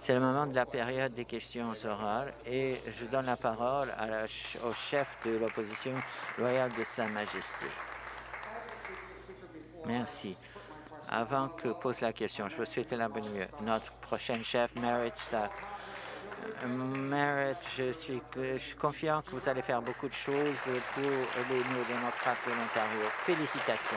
C'est le moment de la période des questions orales et je donne la parole au chef de l'opposition loyale de Sa Majesté. Merci. Avant que pose la question, je vous souhaite la bonne. Notre prochaine chef. Merit, je suis, je suis confiant que vous allez faire beaucoup de choses pour les néo-démocrates de l'Ontario. Félicitations.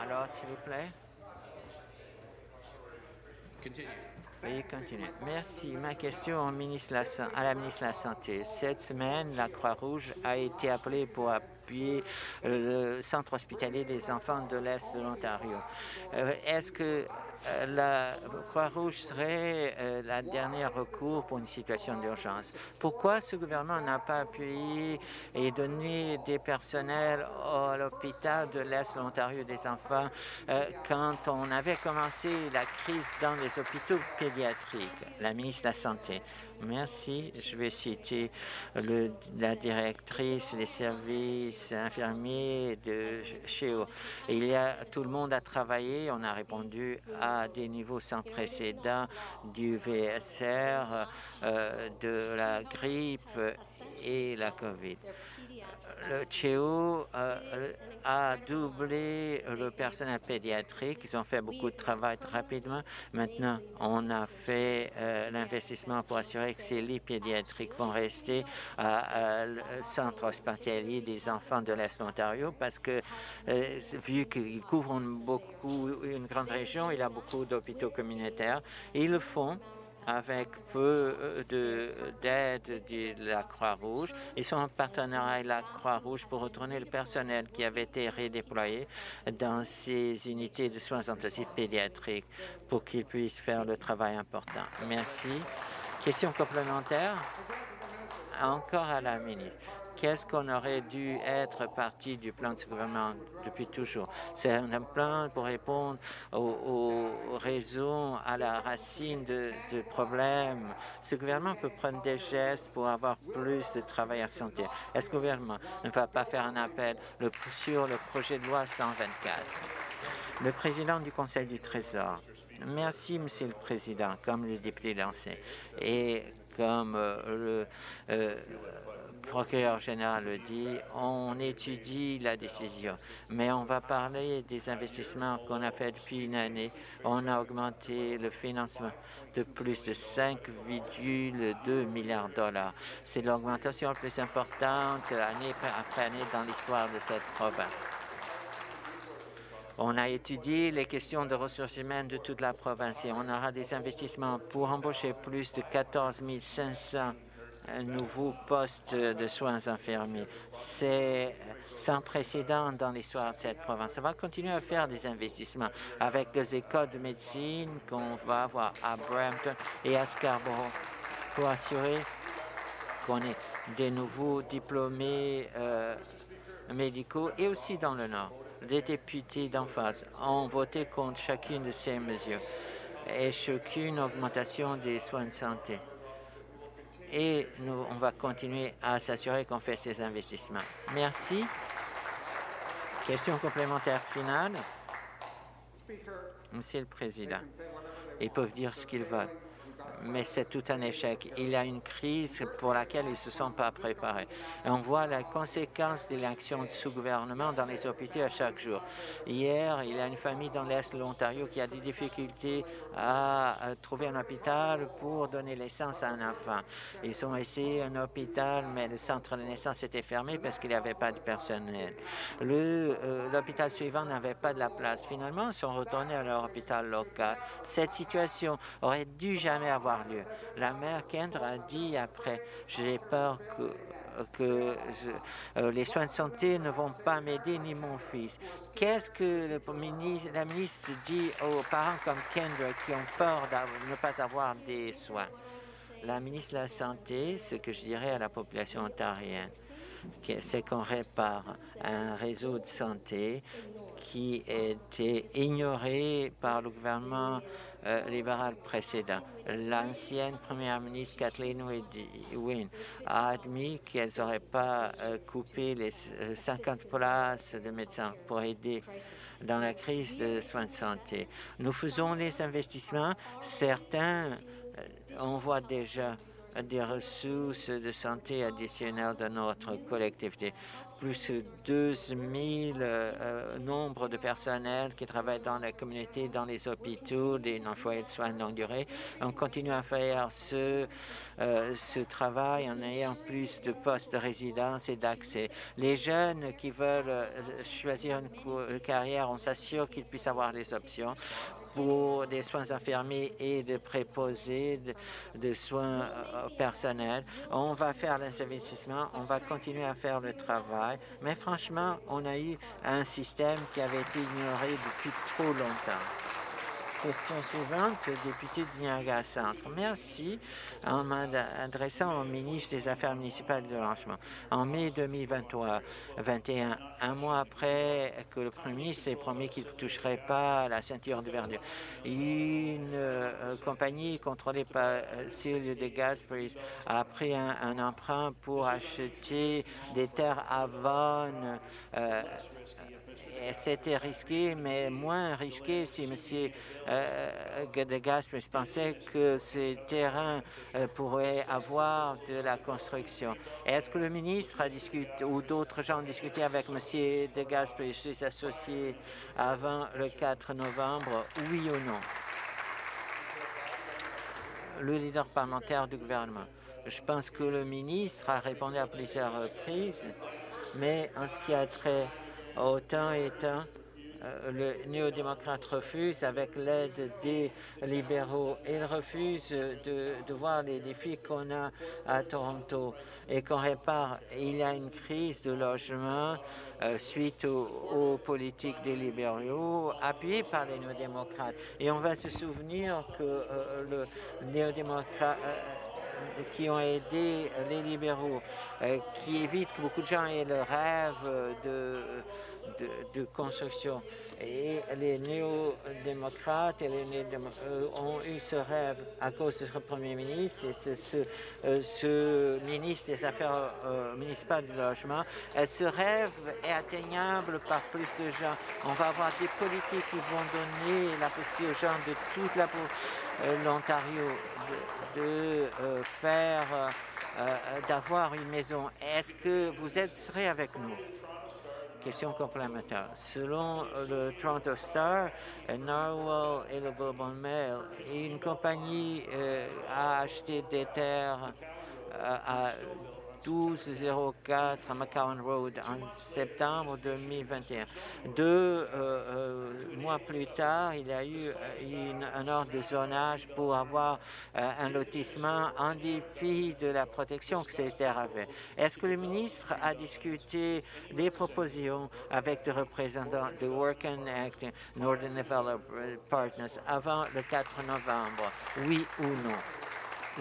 Alors, s'il vous plaît. Veuillez continuer. Merci. Ma question au ministre à la ministre de la Santé. Cette semaine, la Croix-Rouge a été appelée pour appuyer le centre hospitalier des enfants de l'Est de l'Ontario. Euh, est-ce que la Croix-Rouge serait euh, la dernière recours pour une situation d'urgence. Pourquoi ce gouvernement n'a pas appuyé et donné des personnels à l'hôpital de l'Est de l'Ontario des enfants quand on avait commencé la crise dans les hôpitaux pédiatriques? La ministre de la Santé. Merci. Je vais citer la directrice des services infirmiers de chez eux. Il y a tout le monde a travaillé. On a répondu à des niveaux sans précédent du VSR, euh, de la grippe et la COVID. Le CHEO euh, a doublé le personnel pédiatrique. Ils ont fait beaucoup de travail rapidement. Maintenant, on a fait euh, l'investissement pour assurer que ces lits pédiatriques vont rester à, le centre hospitalier des enfants de l'Est de l'Ontario parce que, euh, vu qu'ils couvrent beaucoup, une grande région, il y a beaucoup d'hôpitaux communautaires. ils le font avec peu euh, d'aide de, la Croix-Rouge. Ils sont en partenariat avec la Croix-Rouge pour retourner le personnel qui avait été redéployé dans ces unités de soins intensifs pédiatriques pour qu'ils puissent faire le travail important. Merci. Question complémentaire? Encore à la ministre. Qu'est-ce qu'on aurait dû être parti du plan de ce gouvernement depuis toujours? C'est un plan pour répondre aux, raisons, à la racine de, problèmes. Ce gouvernement peut prendre des gestes pour avoir plus de travail à santé. Est-ce que le gouvernement ne va pas faire un appel sur le projet de loi 124 Le président du Conseil du Trésor. Merci, Monsieur le Président, comme le député lancé. Et comme euh, le euh, procureur général le dit, on étudie la décision, mais on va parler des investissements qu'on a fait depuis une année. On a augmenté le financement de plus de 5,2 milliards de dollars. C'est l'augmentation la plus importante année après année dans l'histoire de cette province. On a étudié les questions de ressources humaines de toute la province et on aura des investissements pour embaucher plus de 14 500 nouveaux postes de soins infirmiers. C'est sans précédent dans l'histoire de cette province. On va continuer à faire des investissements avec les écoles de médecine qu'on va avoir à Brampton et à Scarborough pour assurer qu'on ait des nouveaux diplômés euh, médicaux et aussi dans le Nord les députés d'en face ont voté contre chacune de ces mesures et chacune augmentation des soins de santé. Et nous, on va continuer à s'assurer qu'on fait ces investissements. Merci. Question complémentaire finale. Monsieur le Président, ils peuvent dire ce qu'ils veulent mais c'est tout un échec. Il y a une crise pour laquelle ils ne se sont pas préparés. On voit la conséquence de l'action de ce gouvernement dans les hôpitaux à chaque jour. Hier, il y a une famille dans l'Est de l'Ontario qui a des difficultés à trouver un hôpital pour donner naissance à un enfant. Ils ont essayé un hôpital, mais le centre de naissance était fermé parce qu'il n'y avait pas de personnel. Euh, l'hôpital suivant n'avait pas de la place. Finalement, ils sont retournés à leur hôpital local. Cette situation aurait dû jamais avoir lieu. La mère Kendra a dit après, j'ai peur que euh, les soins de santé ne vont pas m'aider ni mon fils. Qu'est-ce que la ministre dit aux parents comme Kendra qui ont peur de ne pas avoir des soins? La ministre de la Santé, ce que je dirais à la population ontarienne, c'est qu'on répare un réseau de santé qui était ignoré par le gouvernement libéral précédent. L'ancienne première ministre Kathleen Wynne a admis qu'elle n'aurait pas euh, coupé les 50 euh, places de médecins pour aider dans la crise de soins de santé. Nous faisons les investissements. Certains, on voit déjà des ressources de santé additionnelles dans notre collectivité plus de 12 000 euh, euh, de personnels qui travaillent dans la communauté, dans les hôpitaux, des foyers de soins de longue durée. On continue à faire ce, euh, travail en ayant plus de postes de résidence et d'accès. Les jeunes qui veulent choisir une carrière, on s'assure qu'ils puissent avoir des options pour des soins infirmiers et de préposés, de, soins personnels. On va faire les investissements, on va continuer à faire le travail mais franchement, on a eu un système qui avait été ignoré depuis trop longtemps. Question suivante, député de Niagara Centre. Merci. En m'adressant au ministre des Affaires municipales de logement, en mai 2023, 21, un mois après que le premier ministre ait promis qu'il ne toucherait pas la ceinture de verdure, une euh, compagnie contrôlée par euh, Sylvie de Gaspris a pris un, emprunt pour acheter des terres à Vaughan c'était risqué, mais moins risqué si M. Euh, pensait que ces terrains euh, pourraient avoir de la construction. Est-ce que le ministre a discuté ou d'autres gens ont discuté avec M. de et ses associés avant le 4 novembre, oui ou non? Le leader parlementaire du gouvernement. Je pense que le ministre a répondu à plusieurs reprises, mais en ce qui a trait Autant et euh, le néo-démocrate refuse avec l'aide des libéraux. Il refuse de, voir les défis qu'on a à Toronto et qu'on répare. Il y a une crise de logement euh, suite aux, politiques des libéraux appuyées par les néo-démocrates. Et on va se souvenir que euh, le néo-démocrate qui ont aidé les libéraux, euh, qui évitent que beaucoup de gens aient le rêve de, de, construction. Et les néo-démocrates et les euh, ont eu ce rêve à cause de ce Premier ministre et ce, ce, euh, ministre des Affaires municipales du logement. ce rêve est atteignable par plus de gens. On va avoir des politiques qui vont donner la possibilité aux gens de toute l'Ontario de, faire, euh, euh, d'avoir une maison. Est-ce que vous êtes, serez avec nous? Question complémentaire. Selon le Toronto Star, Narwhal et le Bourbon Mail, une compagnie euh, a acheté des terres à 1204 McCowan Road en septembre 2021. Deux euh, euh, mois plus tard, il y a eu euh, un ordre de zonage pour avoir un lotissement en dépit de la protection que ces terres avaient. Est-ce que le ministre a discuté des propositions avec des représentants de Work and Act Northern Development Partners avant le 4 novembre? Oui ou non?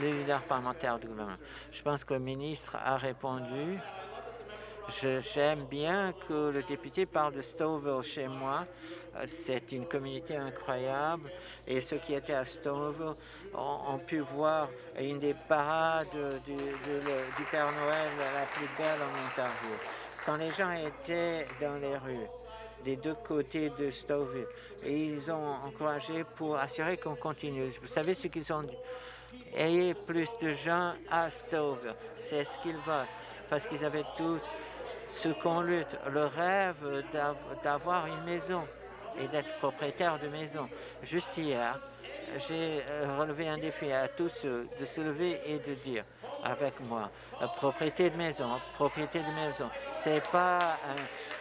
Le leader parlementaire du gouvernement. Je pense que le ministre a répondu. J'aime bien que le député parle de Stouffville chez moi. C'est une communauté incroyable et ceux qui étaient à Stouffville ont, pu voir une des parades du, Père Noël la plus belle en Ontario. Quand les gens étaient dans les rues, des deux côtés de Stouffville, ils ont encouragé pour assurer qu'on continue. Vous savez ce qu'ils ont dit? Ayez plus de gens à Stove. C'est ce qu'ils veulent. Parce qu'ils avaient tous ce qu'on lutte, le rêve d'avoir une maison et d'être propriétaire de maison. Juste hier, j'ai euh, relevé un défi à tous ceux de se lever et de dire avec moi, propriété de maison, propriété de maison, c'est pas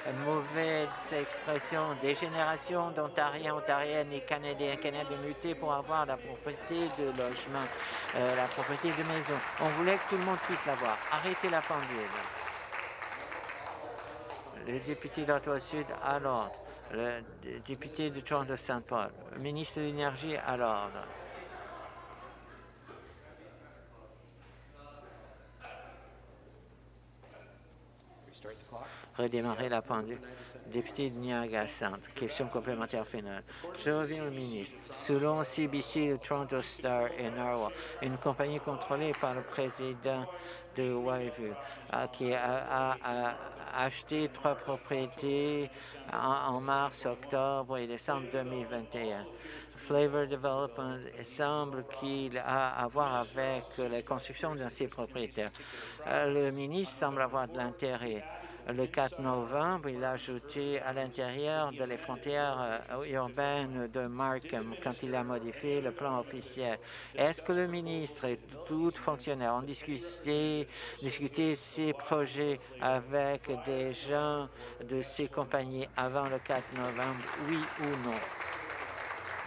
une mauvaise expression des générations d'Ontariens, Ontariennes et Canadiens, Canadiens mutés pour avoir la propriété de logement, euh, la propriété de maison. On voulait que tout le monde puisse l'avoir. Arrêtez la pendule. Le député d'Ottawa-Sud à l'ordre le député de Toronto Saint Paul, ministre de l'Énergie à l'ordre. Redémarrer la pendule. Député de Niagara Centre, question complémentaire finale. Je reviens au ministre. Selon CBC, le Toronto Star et Narwhal, une compagnie contrôlée par le président de Whiteville, qui a, acheté trois propriétés en, mars, octobre et décembre 2021. Flavor Development semble qu'il a à voir avec la construction de ces propriétaires. Euh, le ministre semble avoir de l'intérêt le 4 novembre, il a ajouté à l'intérieur de les frontières euh, urbaines de Markham quand il a modifié le plan officiel. Est-ce que le ministre et tout fonctionnaire ont discuté, ces projets avec des gens de ces compagnies avant le 4 novembre, oui ou non?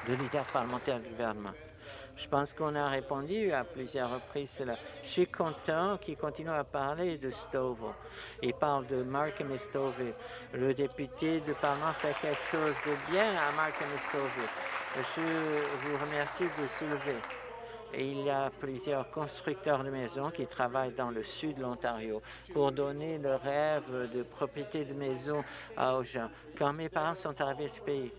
Le leader parlementaire du gouvernement. Je pense qu'on a répondu à plusieurs reprises cela. Je suis content qu'il continue à parler de Stouffville. Il parle de Markham et Stouffville. Le député du Parlement fait quelque chose de bien à Markham et Stouffville. Je vous remercie de soulever. il y a plusieurs constructeurs de maisons qui travaillent dans le sud de l'Ontario pour donner le rêve de propriété de maison aux gens. Quand mes parents sont arrivés à ce pays,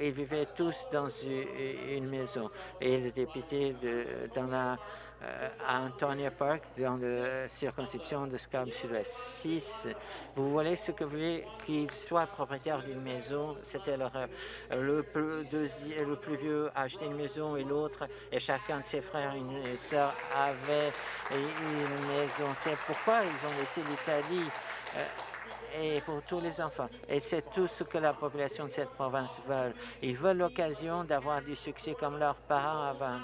ils vivaient tous dans une, maison. Et le député de, dans la euh, Antonia Park, dans la circonscription de Scarborough Sud-Ouest 6, vous voulez ce que vous voulez qu'ils soient propriétaires d'une maison, c'était leur Le plus, le plus vieux a acheté une maison et l'autre, et chacun de ses frères et sœurs avait une maison. C'est pourquoi ils ont laissé l'Italie. Euh, et pour tous les enfants. Et c'est tout ce que la population de cette province veut. Ils veulent l'occasion d'avoir du succès comme leurs parents avant.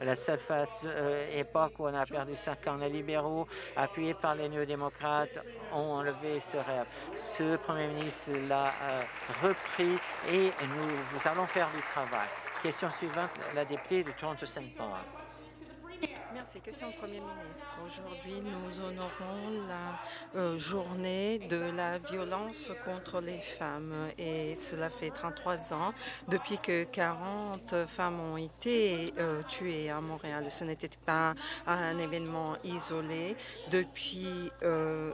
la seule euh, époque où on a perdu cinq ans, les libéraux, appuyés par les néo-démocrates, ont enlevé ce rêve. Ce premier ministre l'a euh, repris et nous, allons faire du travail. Question suivante, la députée de Toronto-Saint Paul. Merci. Question au Premier ministre. Aujourd'hui, nous honorons la euh, journée de la violence contre les femmes et cela fait 33 ans depuis que 40 femmes ont été euh, tuées à Montréal. Ce n'était pas un événement isolé. Depuis euh,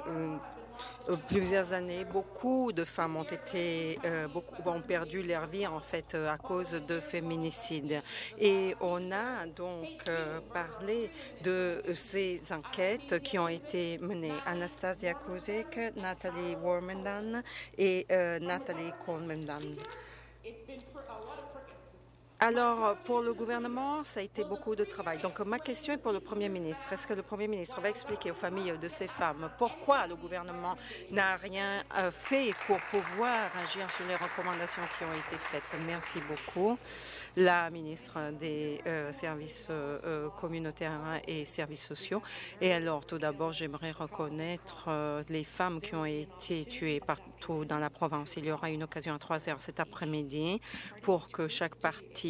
plusieurs années, beaucoup de femmes ont été, euh, ont perdu leur vie en fait euh, à cause de féminicides. Et on a donc parlé de ces enquêtes qui ont été menées. Anastasia Kozek, Nathalie Warmendan et Nathalie Colemandan. Alors, pour le gouvernement, ça a été beaucoup de travail. Donc, ma question est pour le Premier ministre. Est-ce que le Premier ministre va expliquer aux familles de ces femmes pourquoi le gouvernement n'a rien euh, fait pour pouvoir agir sur les recommandations qui ont été faites? Merci beaucoup. La ministre des euh, Services euh, communautaires et services sociaux. Et alors, tout d'abord, j'aimerais reconnaître les femmes qui ont été tuées partout dans la province. Il y aura une occasion à 3 heures cet après-midi pour que chaque partie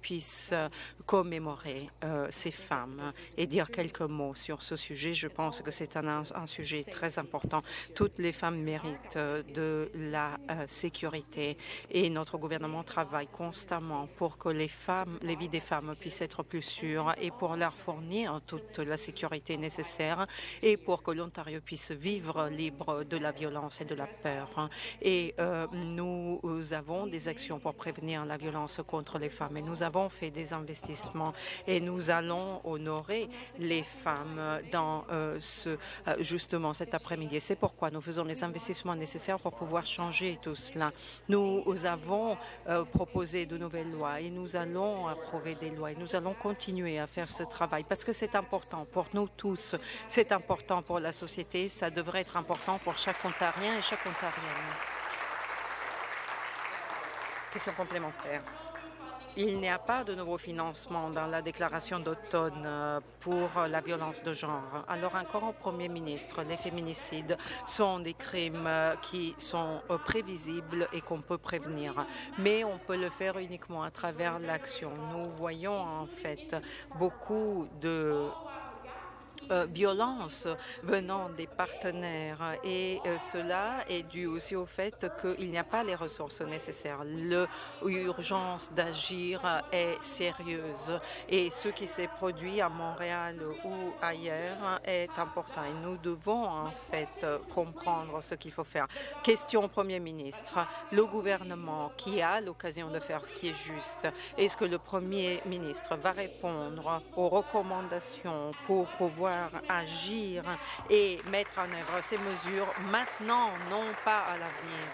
puisse euh, commémorer euh, ces femmes et dire quelques mots sur ce sujet. Je pense que c'est un, sujet très important. Toutes les femmes méritent euh, de la sécurité et notre gouvernement travaille constamment pour que les femmes, les vies des femmes puissent être plus sûres et pour leur fournir toute la sécurité nécessaire et pour que l'Ontario puisse vivre libre de la violence et de la peur. Et nous avons des actions pour prévenir la violence contre les femmes. Et nous avons fait des investissements et nous allons honorer les femmes dans euh, ce, euh, justement cet après-midi. C'est pourquoi nous faisons les investissements nécessaires pour pouvoir changer tout cela. Nous avons euh, proposé de nouvelles lois et nous allons approuver des lois et nous allons continuer à faire ce travail parce que c'est important pour nous tous. C'est important pour la société. Ça devrait être important pour chaque Ontarien et chaque Ontarienne. Question complémentaire. Il n'y a pas de nouveau financement dans la déclaration d'automne euh, pour la violence de genre. Alors encore au Premier ministre, les féminicides sont des crimes euh, qui sont euh, prévisibles et qu'on peut prévenir. Mais on peut le faire uniquement à travers l'action. Nous voyons en fait beaucoup de violence venant des partenaires et euh, cela est dû aussi au fait qu'il n'y a pas les ressources nécessaires. L'urgence d'agir est sérieuse et ce qui s'est produit à Montréal ou ailleurs est important et nous devons en fait comprendre ce qu'il faut faire. Question au Premier ministre. Le gouvernement qui a l'occasion de faire ce qui est juste, est-ce que le Premier ministre va répondre aux recommandations pour pouvoir agir et mettre en œuvre ces mesures maintenant, non pas à l'avenir.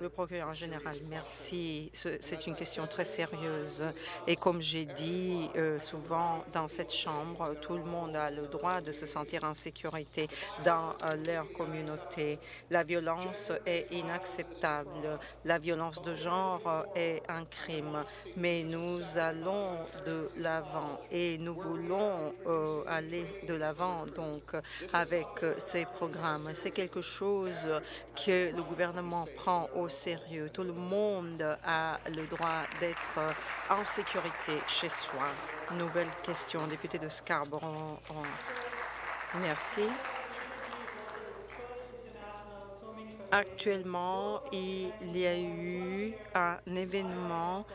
Le procureur général, merci. C'est une question très sérieuse. Et comme j'ai dit euh, souvent dans cette Chambre, tout le monde a le droit de se sentir en sécurité dans euh, leur communauté. La violence est inacceptable. La violence de genre est un crime. Mais nous allons de l'avant et nous voulons euh, aller de l'avant donc avec ces programmes. C'est quelque chose que le gouvernement prend au sérieux. Tout le monde a le droit d'être en sécurité chez soi. Nouvelle question, député de Scarborough. Merci. Actuellement, il y a eu un événement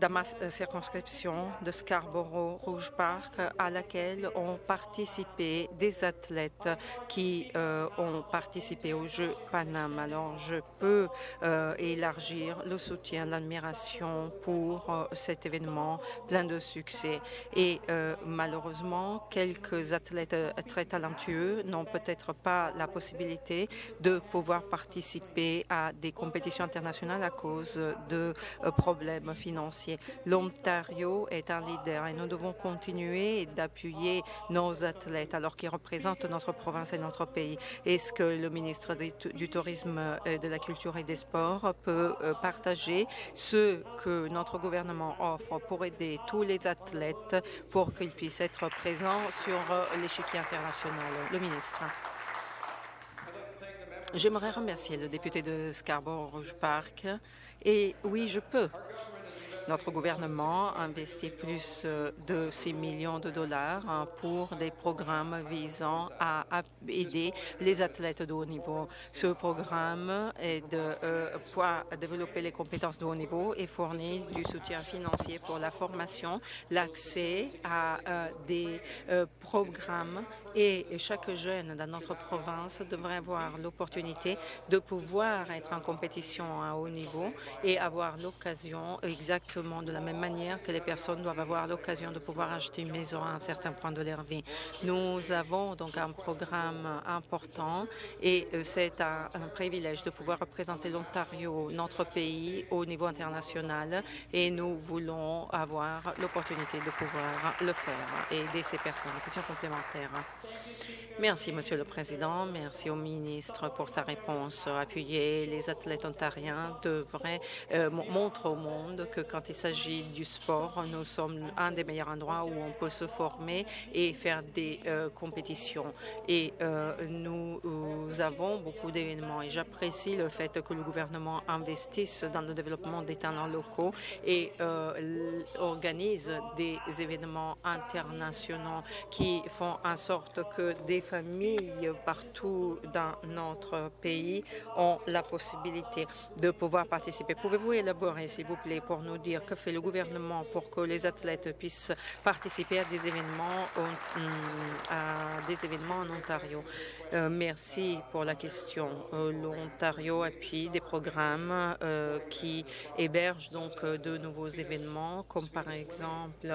dans ma euh, circonscription de Scarborough Rouge Park à laquelle ont participé des athlètes qui euh, ont participé aux Jeux Paname. Alors je peux euh, élargir le soutien, l'admiration pour cet événement plein de succès. Et malheureusement, quelques athlètes très talentueux n'ont peut-être pas la possibilité de pouvoir participer à des compétitions internationales à cause de problèmes financiers L'Ontario est un leader et nous devons continuer d'appuyer nos athlètes alors qu'ils représentent notre province et notre pays. Est-ce que le ministre du Tourisme, de la Culture et des Sports peut euh, partager ce que notre gouvernement offre pour aider tous les athlètes pour qu'ils puissent être présents sur euh, l'échiquier international? Le ministre. J'aimerais remercier le député de Scarborough Park. Et oui, je peux. Notre gouvernement investit plus euh, de 6 millions de dollars hein, pour des programmes visant à aider les athlètes de haut niveau. Ce programme est de euh, développer les compétences de haut niveau et fournir du soutien financier pour la formation, l'accès à euh, des programmes et chaque jeune dans notre province devrait avoir l'opportunité de pouvoir être en compétition à haut niveau et avoir l'occasion de la même manière que les personnes doivent avoir l'occasion de pouvoir acheter une maison à un certain point de leur vie. Nous avons donc un programme important et euh, c'est un, privilège de pouvoir représenter l'Ontario, notre pays, au niveau international et nous voulons avoir l'opportunité de pouvoir le faire et aider ces personnes. Question complémentaire. Merci, Monsieur le Président. Merci au ministre pour sa réponse appuyée. Les athlètes ontariens devraient euh, montrer au monde que quand il s'agit du sport, nous sommes un des meilleurs endroits où on peut se former et faire des euh, compétitions. Et euh, nous, avons beaucoup d'événements et j'apprécie le fait que le gouvernement investisse dans le développement des talents locaux et organise des événements internationaux qui font en sorte que des familles partout dans notre pays ont la possibilité de pouvoir participer. Pouvez-vous élaborer, s'il vous plaît, pour nous dire que fait le gouvernement pour que les athlètes puissent participer à des événements, en Ontario? Euh, merci pour la question. Euh, L'Ontario appuie des programmes euh, qui hébergent donc de nouveaux événements, comme par exemple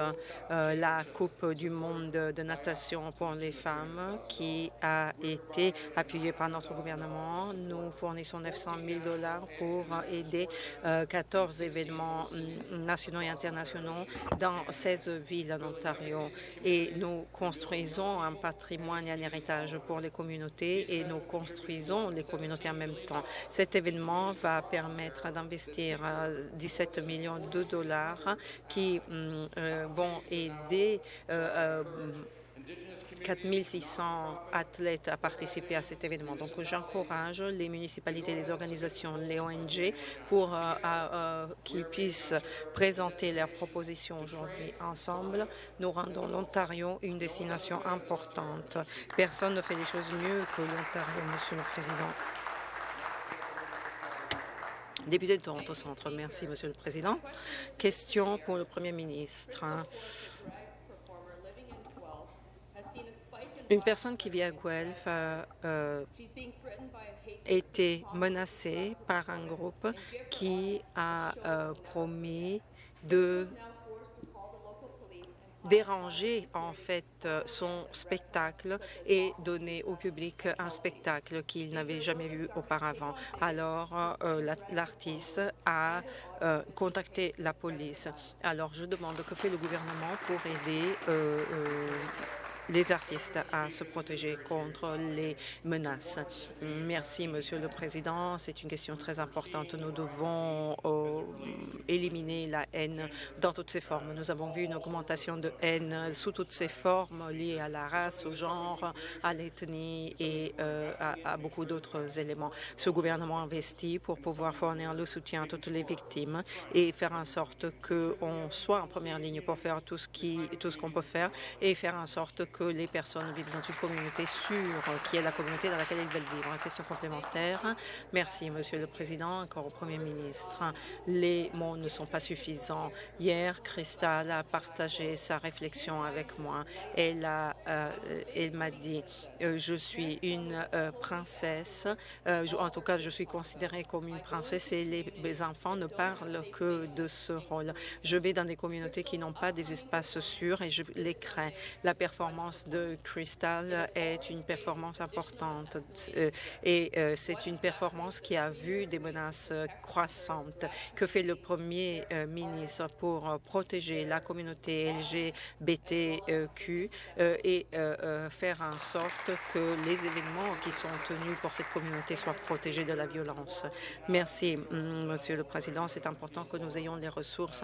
la Coupe du monde de natation pour les femmes, qui a été appuyée par notre gouvernement. Nous fournissons 900 000 dollars pour aider 14 événements nationaux et internationaux dans 16 villes en Ontario. Et nous construisons un patrimoine et un héritage pour les communautés et nous construisons les communautés en même temps. Cet événement va permettre d'investir 17 euh, millions de dollars qui mm, euh, vont aider euh, 4600 athlètes à participer à cet événement. Donc, j'encourage les municipalités, les organisations, les ONG pour euh, euh, qu'ils puissent présenter leurs propositions aujourd'hui. Ensemble, nous rendons l'Ontario une destination importante. Personne ne fait les choses mieux que l'Ontario, Monsieur le Président. Député de Toronto Centre, merci, Monsieur le Président. Question pour le Premier ministre. Une personne qui vit à Guelph a euh, été menacée par un groupe qui a euh, promis de déranger en fait euh, son spectacle et donner au public un spectacle qu'il n'avait jamais vu auparavant. Alors l'artiste a contacté la police. Alors je demande que fait le gouvernement pour aider les artistes à se protéger contre les menaces. Merci, Monsieur le Président. C'est une question très importante. Nous devons euh, éliminer la haine dans toutes ses formes. Nous avons vu une augmentation de haine sous toutes ses formes liées à la race, au genre, à l'ethnie et euh, à, beaucoup d'autres éléments. Ce gouvernement investit pour pouvoir fournir le soutien à toutes les victimes et faire en sorte qu'on soit en première ligne pour faire tout ce qu'on peut faire et faire en sorte que les personnes vivent dans une communauté sûre, qui est la communauté dans laquelle ils veulent vivre. Une question complémentaire. Merci, Monsieur le Président. Encore au Premier ministre. Les mots ne sont pas suffisants. Hier, Cristal a partagé sa réflexion avec moi. Elle a, euh, elle m'a dit, euh, je suis une euh, princesse. en tout cas, je suis considérée comme une princesse et les, les enfants ne parlent que de ce rôle. Je vais dans des communautés qui n'ont pas des espaces sûrs et je les crée. La performance de Crystal est une performance importante euh, et euh, c'est une performance qui a vu des menaces croissantes. Que fait le Premier euh, ministre pour protéger la communauté LGBTQ et faire en sorte que les événements qui sont tenus pour cette communauté soient protégés de la violence? Merci, mm, Monsieur le Président. C'est important que nous ayons les ressources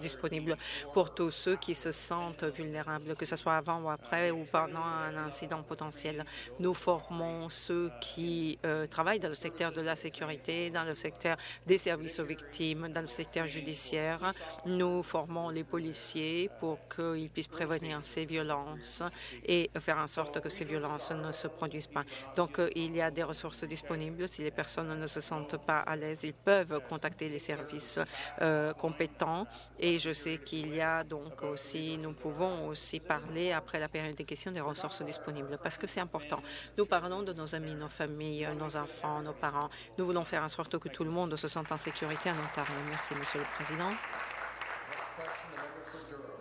disponibles pour tous ceux qui se sentent vulnérables, que ce soit avant ou après ou pendant un incident potentiel. Nous formons ceux qui euh, travaillent dans le secteur de la sécurité, dans le secteur des services aux victimes, dans le secteur judiciaire. Nous formons les policiers pour qu'ils puissent prévenir ces violences et faire en sorte que ces violences ne se produisent pas. Donc, euh, il y a des ressources disponibles. Si les personnes ne se sentent pas à l'aise, ils peuvent contacter les services euh, compétents. Et je sais qu'il y a donc aussi, nous pouvons aussi parler après la période des questions des ressources disponibles parce que c'est important. Nous parlons de nos amis, nos familles, nos enfants, nos parents. Nous voulons faire en sorte que tout le monde se sente en sécurité en Ontario. Merci, Monsieur le Président.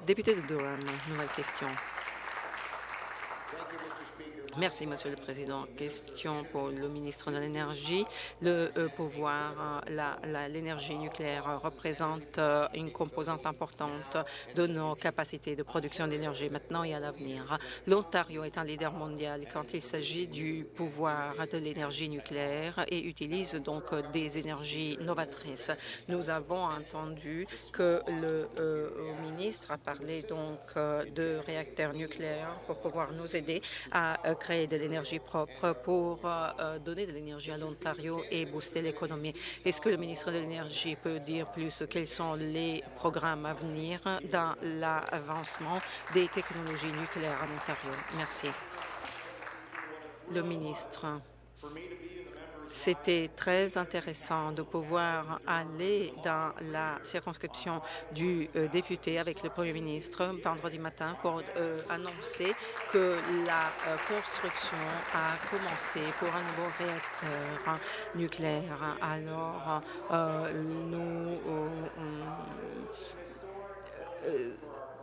Député de Durham, nouvelle question. Merci, Monsieur le Président. Question pour le ministre de l'Énergie. Le euh, pouvoir, euh, l'énergie nucléaire représente euh, une composante importante de nos capacités de production d'énergie maintenant et à l'avenir. L'Ontario est un leader mondial quand il s'agit du pouvoir de l'énergie nucléaire et utilise donc des énergies novatrices. Nous avons entendu que le ministre a parlé donc de réacteurs nucléaires pour pouvoir nous aider à créer de l'énergie propre pour euh, euh, donner de l'énergie à l'Ontario et booster l'économie. Est-ce que le ministre de l'Énergie peut dire plus quels sont les programmes à venir dans l'avancement des technologies nucléaires en Ontario? Merci. Le ministre. C'était très intéressant de pouvoir aller dans la circonscription du euh, député avec le Premier ministre vendredi matin pour euh, annoncer que la euh, construction a commencé pour un nouveau réacteur nucléaire. Alors, nous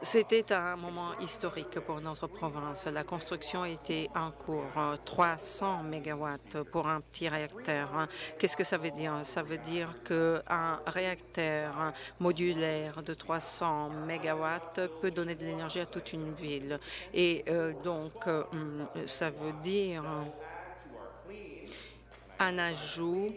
c'était un moment historique pour notre province. La construction était en cours, 300 mégawatts pour un petit réacteur. Qu'est-ce que ça veut dire? Ça veut dire qu'un réacteur modulaire de 300 mégawatts peut donner de l'énergie à toute une ville. Et euh, donc, euh, ça veut dire un ajout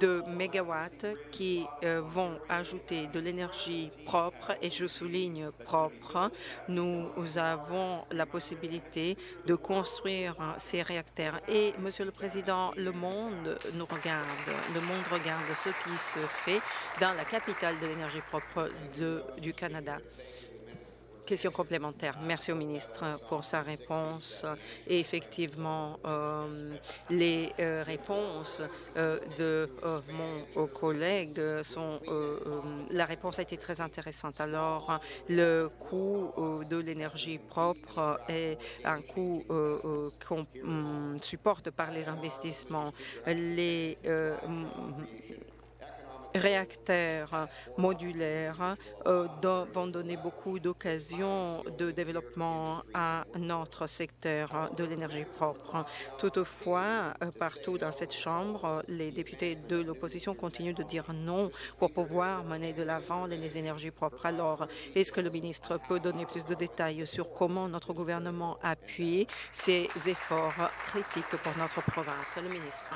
de mégawatts qui euh, vont ajouter de l'énergie propre, et je souligne propre. Nous avons la possibilité de construire ces réacteurs. Et, Monsieur le Président, le monde nous regarde. Le monde regarde ce qui se fait dans la capitale de l'énergie propre du Canada. Question complémentaire. Merci au ministre pour sa réponse. Et effectivement, euh, les euh, réponses euh, de mon collègue sont... la réponse a été très intéressante. Alors, le coût de l'énergie propre est un coût qu'on hum, supporte par les investissements. Réacteurs modulaires euh, vont donner beaucoup d'occasions de développement à notre secteur de l'énergie propre. Toutefois, euh, partout dans cette Chambre, les députés de l'opposition continuent de dire non pour pouvoir mener de l'avant les énergies propres. Alors, est-ce que le ministre peut donner plus de détails sur comment notre gouvernement appuie ces efforts critiques pour notre province? Le ministre.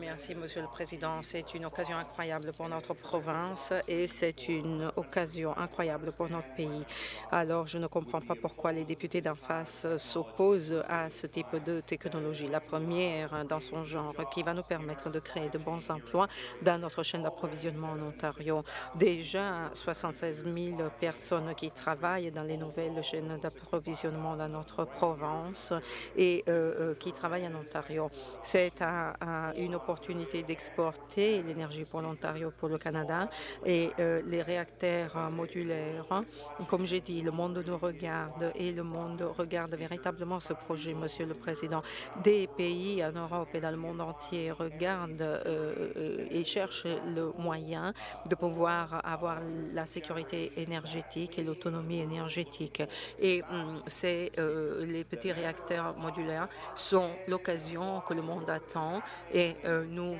Merci, Monsieur le Président. C'est une occasion incroyable pour notre province et c'est une occasion incroyable pour notre pays. Alors, je ne comprends pas pourquoi les députés d'en face s'opposent à ce type de technologie. La première dans son genre qui va nous permettre de créer de bons emplois dans notre chaîne d'approvisionnement en Ontario. Déjà, 76 000 personnes qui travaillent dans les nouvelles chaînes d'approvisionnement dans notre province et euh, euh, qui travaillent en Ontario. C'est un une opportunité d'exporter l'énergie pour l'Ontario, pour le Canada et euh, les réacteurs modulaires. Comme j'ai dit, le monde nous regarde et le monde regarde véritablement ce projet, Monsieur le Président. Des pays en Europe et dans le monde entier regardent euh, euh, et cherchent le moyen de pouvoir avoir la sécurité énergétique et l'autonomie énergétique. Et hum, c'est les petits réacteurs modulaires sont l'occasion que le monde attend et euh, nous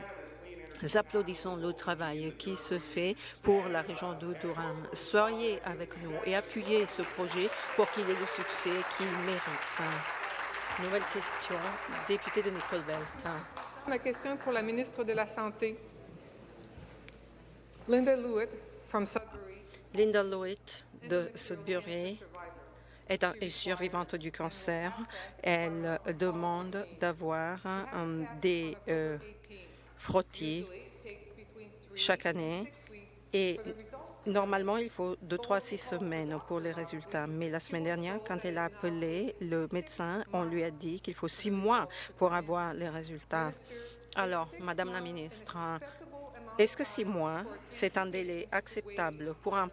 applaudissons le travail qui se fait pour la région de Durham. Soyez avec nous et appuyez ce projet pour qu'il ait le succès qu'il mérite. Nouvelle question, député de Nicole Belt. Ma question est pour la ministre de la Santé. Linda Lewitt, from Sudbury. Linda Lewitt de Sudbury est une survivante du cancer. Elle demande d'avoir des euh, frottis chaque année et Normalement, il faut de trois à six semaines pour les résultats. Mais la semaine dernière, quand elle a appelé le médecin, on lui a dit qu'il faut six mois pour avoir les résultats. Alors, Madame la ministre, est-ce que six mois, c'est un délai acceptable pour un,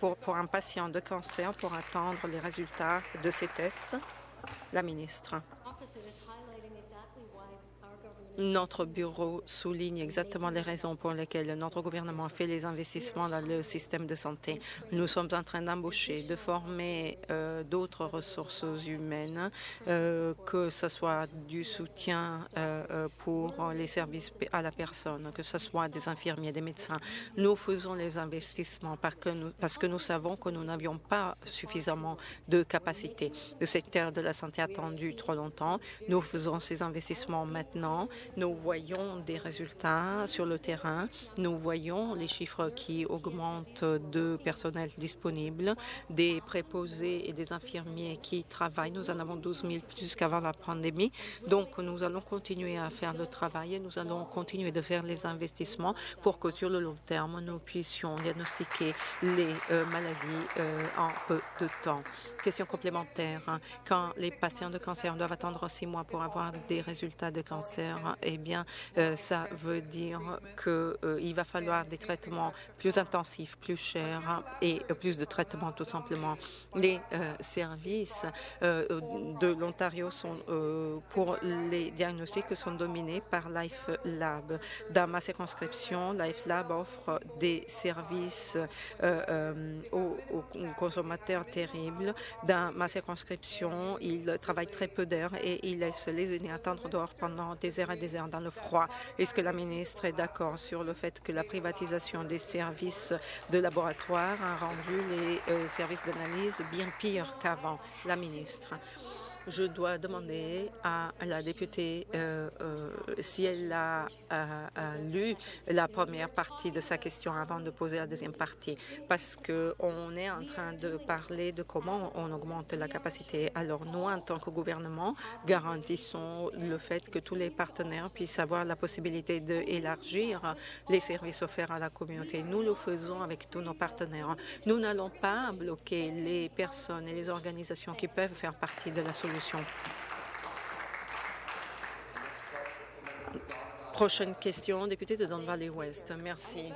pour, pour un patient de cancer pour attendre les résultats de ces tests La ministre? Notre bureau souligne exactement les raisons pour lesquelles notre gouvernement fait les investissements dans le système de santé. Nous sommes en train d'embaucher, de former euh, d'autres ressources humaines, euh, que ce soit du soutien euh, pour les services à la personne, que ce soit des infirmiers, des médecins. Nous faisons les investissements parce que nous, savons que nous n'avions pas suffisamment de capacité. Le secteur de la santé a attendu trop longtemps. Nous faisons ces investissements maintenant nous voyons des résultats sur le terrain. Nous voyons les chiffres qui augmentent de personnel disponible, des préposés et des infirmiers qui travaillent. Nous en avons 12 000 plus qu'avant la pandémie. Donc, nous allons continuer à faire le travail et nous allons continuer de faire les investissements pour que sur le long terme, nous puissions diagnostiquer les euh, maladies euh, en peu de temps. Question complémentaire. Quand les patients de cancer doivent attendre six mois pour avoir des résultats de cancer, eh bien, euh, ça veut dire qu'il euh, va falloir des traitements plus intensifs, plus chers et plus de traitements tout simplement. Les euh, services de l'Ontario sont pour les diagnostics sont dominés par Life Lab. Dans ma circonscription, Life Lab offre des services aux, consommateurs terribles. Dans ma circonscription, il travaille très peu d'heures et il laisse les aînés attendre dehors pendant des heures et des heures dans le froid. Est-ce que la ministre est d'accord sur le fait que la privatisation des services de laboratoire a rendu les euh, services d'analyse bien pires qu'avant? La ministre. Je dois demander à la députée euh, euh, si elle a, lu la première partie de sa question avant de poser la deuxième partie, parce qu'on est en train de parler de comment on augmente la capacité. Alors nous, en tant que gouvernement, garantissons le fait que tous les partenaires puissent avoir la possibilité d'élargir les services offerts à la communauté. Nous le faisons avec tous nos partenaires. Nous n'allons pas bloquer les personnes et les organisations qui peuvent faire partie de la solution. Prochaine question, député de Don Valley West. Merci.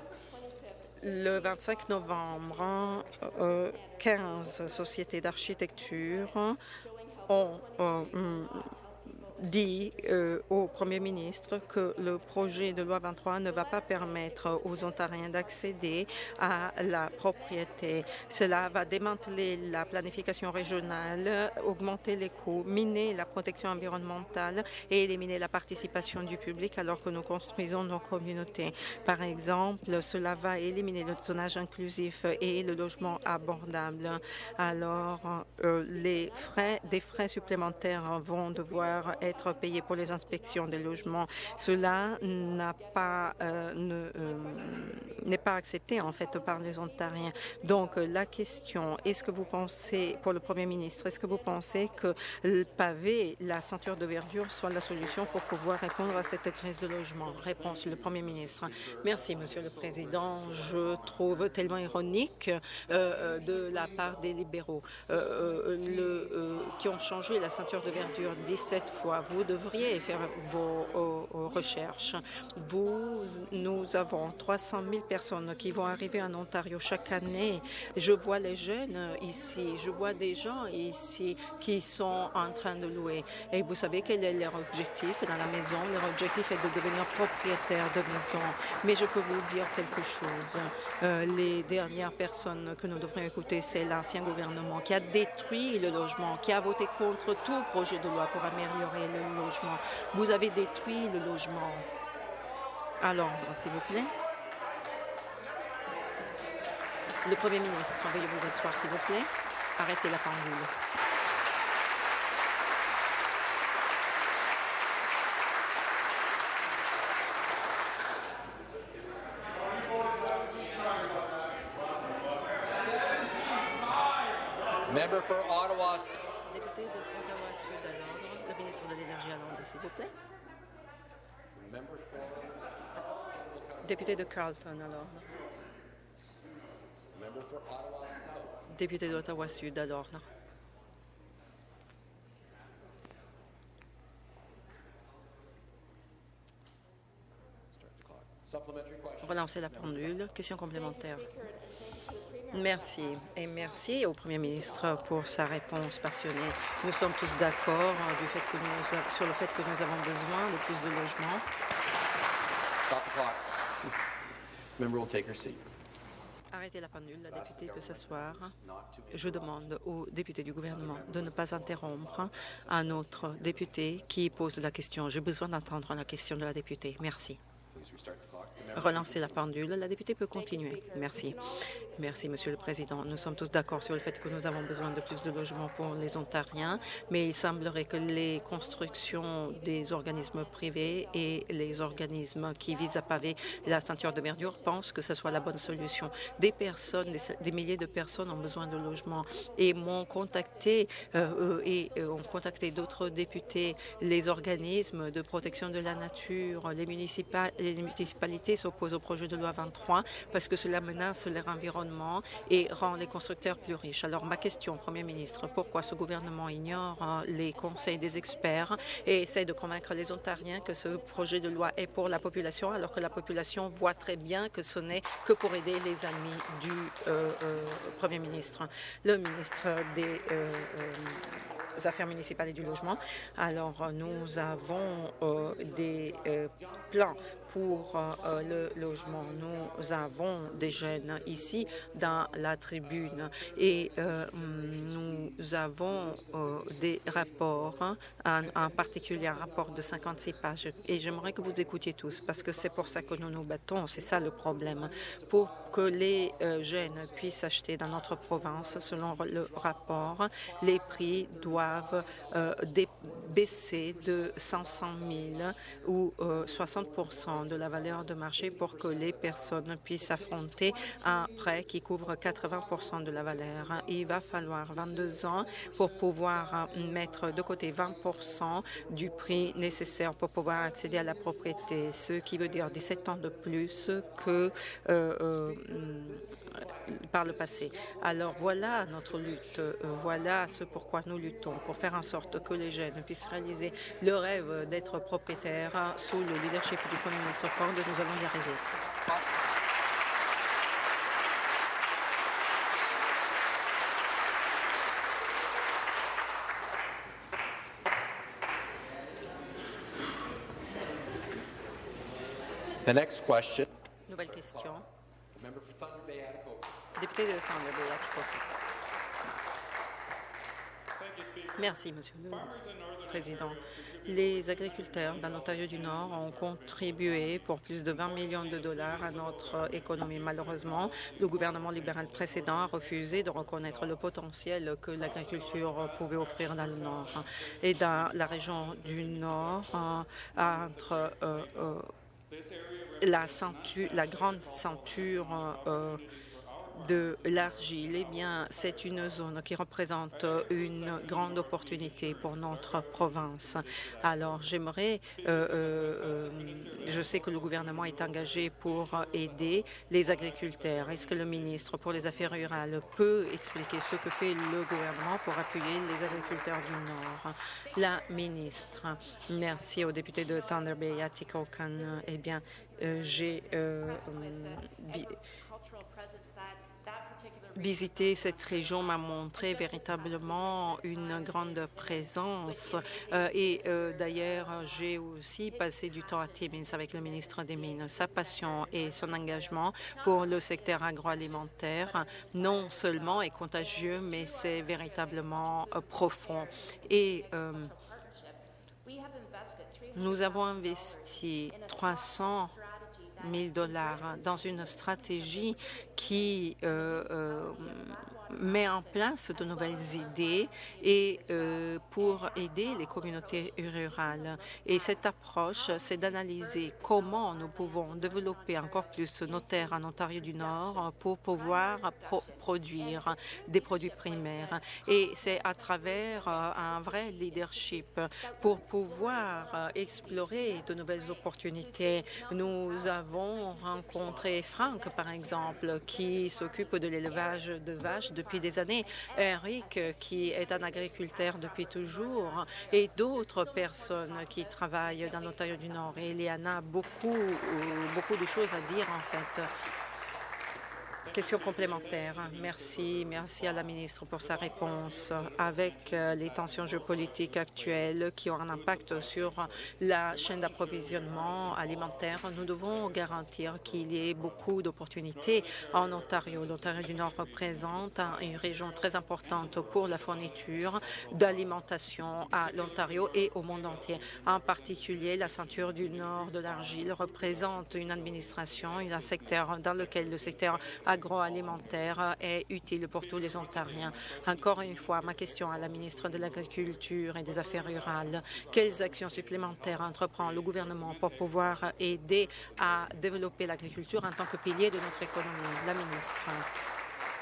Le 25 novembre, 15 euh, sociétés d'architecture ont euh, dit euh, au Premier ministre que le projet de loi 23 ne va pas permettre aux Ontariens d'accéder à la propriété. Cela va démanteler la planification régionale, augmenter les coûts, miner la protection environnementale et éliminer la participation du public alors que nous construisons nos communautés. Par exemple, cela va éliminer le zonage inclusif et le logement abordable. Alors, euh, les frais, des frais supplémentaires vont devoir être être payés pour les inspections des logements. Cela n'a pas euh, euh, n'est pas accepté en fait par les Ontariens. Donc la question, est-ce que vous pensez, pour le Premier ministre, est-ce que vous pensez que le pavé, la ceinture de verdure soit la solution pour pouvoir répondre à cette crise de logement? Réponse, le Premier ministre. Merci, Monsieur le Président. Je trouve tellement ironique euh, de la part des libéraux qui ont changé la ceinture de verdure 17 fois vous devriez faire vos, recherches. Vous, nous avons 300 000 personnes qui vont arriver en Ontario chaque année. Je vois les jeunes ici, je vois des gens ici qui sont en train de louer. Et vous savez quel est leur objectif dans la maison? Leur objectif est de devenir propriétaire de maison. Mais je peux vous dire quelque chose. Euh, les dernières personnes que nous devrions écouter, c'est l'ancien gouvernement qui a détruit le logement, qui a voté contre tout projet de loi pour améliorer le logement. Vous avez détruit le logement. À l'ordre, s'il vous plaît. Le Premier ministre, veuillez vous asseoir, s'il vous plaît. Arrêtez la pendule. Member for Ottawa. Député de Ottawa-Sud à l'ordre, le ministre de l'Énergie à l'ordre, s'il vous plaît. Député de Carleton à l'ordre. Député d'Ottawa-Sud à l'ordre. Relancer la pendule. Question complémentaire. Merci. Et merci au Premier ministre pour sa réponse passionnée. Nous sommes tous d'accord du fait que nous, sur le fait que nous avons besoin de plus de logements. Stop the clock. Member will take her seat. Arrêtez la pendule, la députée peut s'asseoir. Je demande au député du gouvernement de ne pas interrompre un autre député qui pose la question. J'ai besoin d'entendre la question de la députée. Merci. Relancer la pendule. La députée peut continuer. Merci. Merci, Monsieur le Président. Nous sommes tous d'accord sur le fait que nous avons besoin de plus de logements pour les Ontariens, mais il semblerait que les constructions des organismes privés et les organismes qui visent à paver la ceinture de verdure pensent que ce soit la bonne solution. Des personnes, des, milliers de personnes ont besoin de logements et m'ont contacté euh, euh, et euh, ont contacté d'autres députés, les organismes de protection de la nature, les, les municipalités s'opposent au projet de loi 23 parce que cela menace leur environnement et rend les constructeurs plus riches. Alors ma question, Premier ministre, pourquoi ce gouvernement ignore hein, les conseils des experts et essaie de convaincre les Ontariens que ce projet de loi est pour la population alors que la population voit très bien que ce n'est que pour aider les amis du euh, euh, Premier ministre? Le ministre des euh, affaires municipales et du logement. Alors, nous avons des plans pour le logement. Nous avons des jeunes ici dans la tribune et nous avons des rapports, hein, en, particulier un rapport de 56 pages. Et j'aimerais que vous écoutiez tous parce que c'est pour ça que nous nous battons. C'est ça le problème. Pour que les jeunes puissent acheter dans notre province, selon le rapport, les prix doivent baisser de 500 000 ou 60 de la valeur de marché pour que les personnes puissent affronter un prêt qui couvre 80% de la valeur. Il va falloir 22 ans pour pouvoir mettre de côté 20% du prix nécessaire pour pouvoir accéder à la propriété, ce qui veut dire 17 ans de plus que euh, euh, par le passé. Alors voilà notre lutte, voilà ce pourquoi nous luttons, pour faire en sorte que les jeunes puissent réaliser le rêve d'être propriétaires sous le leadership du Premier ministre Ford. Nous allons y arriver. The next question. Nouvelle question. Député de Thunder Bay. Merci, Monsieur le Président. Les agriculteurs dans l'Ontario du Nord ont contribué pour plus de 20 millions de dollars à notre économie. Malheureusement, le gouvernement libéral précédent a refusé de reconnaître le potentiel que l'agriculture pouvait offrir dans le Nord. Et dans la région du Nord, entre euh, euh, la, la grande ceinture euh, de l'argile, eh bien, c'est une zone qui représente une grande opportunité pour notre province. Alors, j'aimerais, euh, euh, je sais que le gouvernement est engagé pour aider les agriculteurs. Est-ce que le ministre pour les Affaires rurales peut expliquer ce que fait le gouvernement pour appuyer les agriculteurs du Nord? La ministre, merci au député de Thunder Bay, Atikokan. Eh bien, euh, j'ai visiter cette région m'a montré véritablement une grande présence. Euh, et euh, d'ailleurs, j'ai aussi passé du temps à Timmins avec le ministre des Mines. Sa passion et son engagement pour le secteur agroalimentaire, non seulement est contagieux, mais c'est véritablement euh, profond. Et nous avons investi 300 000 dollars dans une stratégie qui euh, euh, met en place de nouvelles idées et euh, pour aider les communautés rurales. Et cette approche, c'est d'analyser comment nous pouvons développer encore plus nos terres en Ontario du Nord pour pouvoir produire des produits primaires. Et c'est à travers un vrai leadership pour pouvoir explorer de nouvelles opportunités. Nous avons rencontré Franck, par exemple, qui s'occupe de l'élevage de vaches depuis des années, Eric, qui est un agriculteur depuis toujours, et d'autres personnes qui travaillent dans l'Ontario du Nord. Et il y en a beaucoup, beaucoup de choses à dire, en fait. Question complémentaire. Merci. Merci à la ministre pour sa réponse. Avec euh, les tensions géopolitiques actuelles qui ont un impact sur la chaîne d'approvisionnement alimentaire, nous devons garantir qu'il y ait beaucoup d'opportunités en Ontario. L'Ontario du Nord représente une région très importante pour la fourniture d'alimentation à l'Ontario et au monde entier. En particulier, la ceinture du Nord de l'Argile représente une administration, un secteur dans lequel le secteur agroalimentaire est utile pour tous les Ontariens. Encore une fois, ma question à la ministre de l'Agriculture et des Affaires rurales. Quelles actions supplémentaires entreprend le gouvernement pour pouvoir aider à développer l'agriculture en tant que pilier de notre économie? La ministre.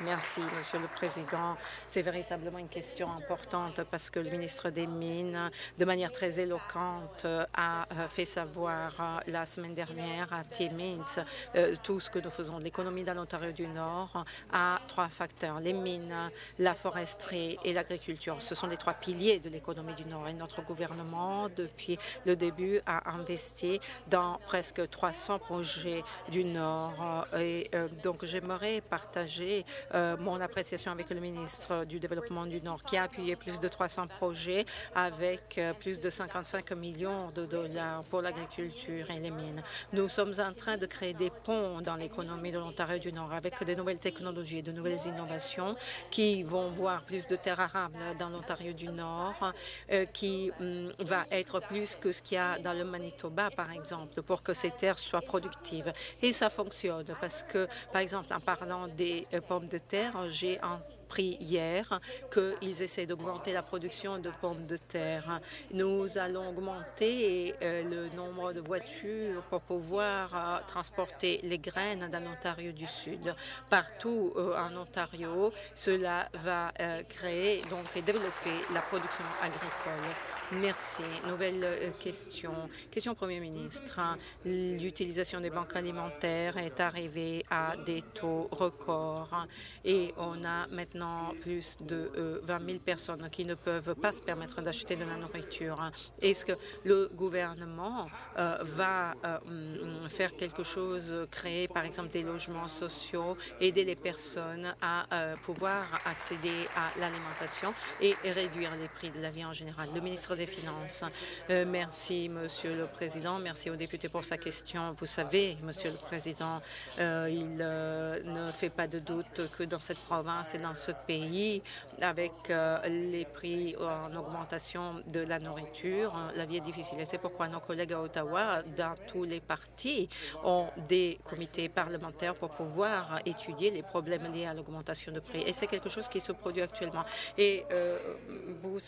Merci, Monsieur le Président. C'est véritablement une question importante parce que le ministre des Mines, de manière très éloquente, a fait savoir euh, la semaine dernière à Timmins euh, tout ce que nous faisons. L'économie dans l'Ontario du Nord a trois facteurs, les mines, la foresterie et l'agriculture. Ce sont les trois piliers de l'économie du Nord. Et notre gouvernement, depuis le début, a investi dans presque 300 projets du Nord. Et euh, donc, j'aimerais partager euh, mon appréciation avec le ministre du Développement du Nord, qui a appuyé plus de 300 projets avec euh, plus de 55 millions de dollars pour l'agriculture et les mines. Nous sommes en train de créer des ponts dans l'économie de l'Ontario du Nord avec de nouvelles technologies, de nouvelles innovations qui vont voir plus de terres arables dans l'Ontario du Nord, euh, qui hum, va être plus que ce qu'il y a dans le Manitoba, par exemple, pour que ces terres soient productives. Et ça fonctionne parce que, par exemple, en parlant des euh, pommes de j'ai appris hier qu'ils essaient d'augmenter la production de pommes de terre. Nous allons augmenter euh, le nombre de voitures pour pouvoir euh, transporter les graines dans l'Ontario du Sud. Partout euh, en Ontario, cela va créer donc et développer la production agricole. Merci. Nouvelle euh, question. Question au Premier ministre. L'utilisation des banques alimentaires est arrivée à des taux records et on a maintenant plus de euh, 20 000 personnes qui ne peuvent pas se permettre d'acheter de la nourriture. Est-ce que le gouvernement euh, va euh, faire quelque chose, créer par exemple des logements sociaux, aider les personnes à euh, pouvoir accéder à l'alimentation et réduire les prix de la vie en général? Le ministre des Finances. Euh, merci, Monsieur le Président. Merci au député pour sa question. Vous savez, Monsieur le Président, euh, il euh, ne fait pas de doute que dans cette province et dans ce pays, avec les prix en augmentation de la nourriture, la vie est difficile. Et c'est pourquoi nos collègues à Ottawa, dans tous les partis, ont des comités parlementaires pour pouvoir étudier les problèmes liés à l'augmentation de prix. Et c'est quelque chose qui se produit actuellement. Et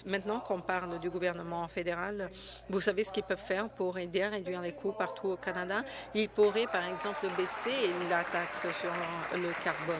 maintenant qu'on parle du gouvernement fédéral, vous savez ce qu'ils peuvent faire pour aider à réduire les coûts partout au Canada? Ils pourraient, par exemple, baisser la taxe sur le carbone.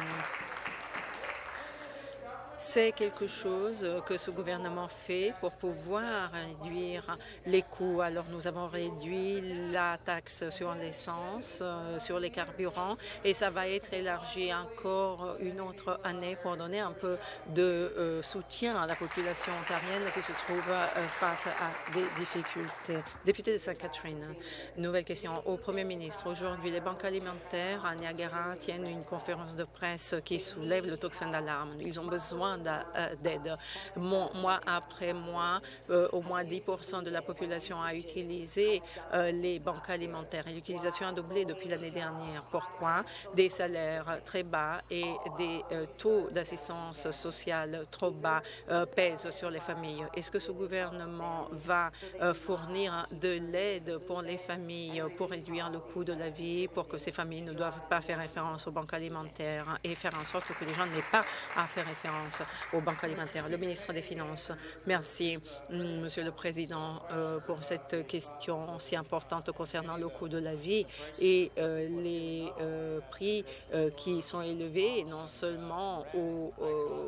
C'est quelque chose que ce gouvernement fait pour pouvoir réduire les coûts. Alors, nous avons réduit la taxe sur l'essence, euh, sur les carburants, et ça va être élargi encore une autre année pour donner un peu de euh, soutien à la population ontarienne qui se trouve euh, face à des difficultés. Député de Sainte-Catherine, nouvelle question au Premier ministre. Aujourd'hui, les banques alimentaires à Niagara tiennent une conférence de presse qui soulève le tocsin d'alarme. Ils ont besoin d'aide. Mois après mois, euh, au moins 10% de la population a utilisé euh, les banques alimentaires. L'utilisation a doublé depuis l'année dernière. Pourquoi? Des salaires très bas et des euh, taux d'assistance sociale trop bas pèsent sur les familles. Est-ce que ce gouvernement va fournir de l'aide pour les familles pour réduire le coût de la vie, pour que ces familles ne doivent pas faire référence aux banques alimentaires et faire en sorte que les gens n'aient pas à faire référence aux banques alimentaires. Le ministre des Finances, merci, mm, Monsieur le Président, euh, pour cette question si importante concernant le coût de la vie et euh, les euh, prix qui sont élevés non seulement au,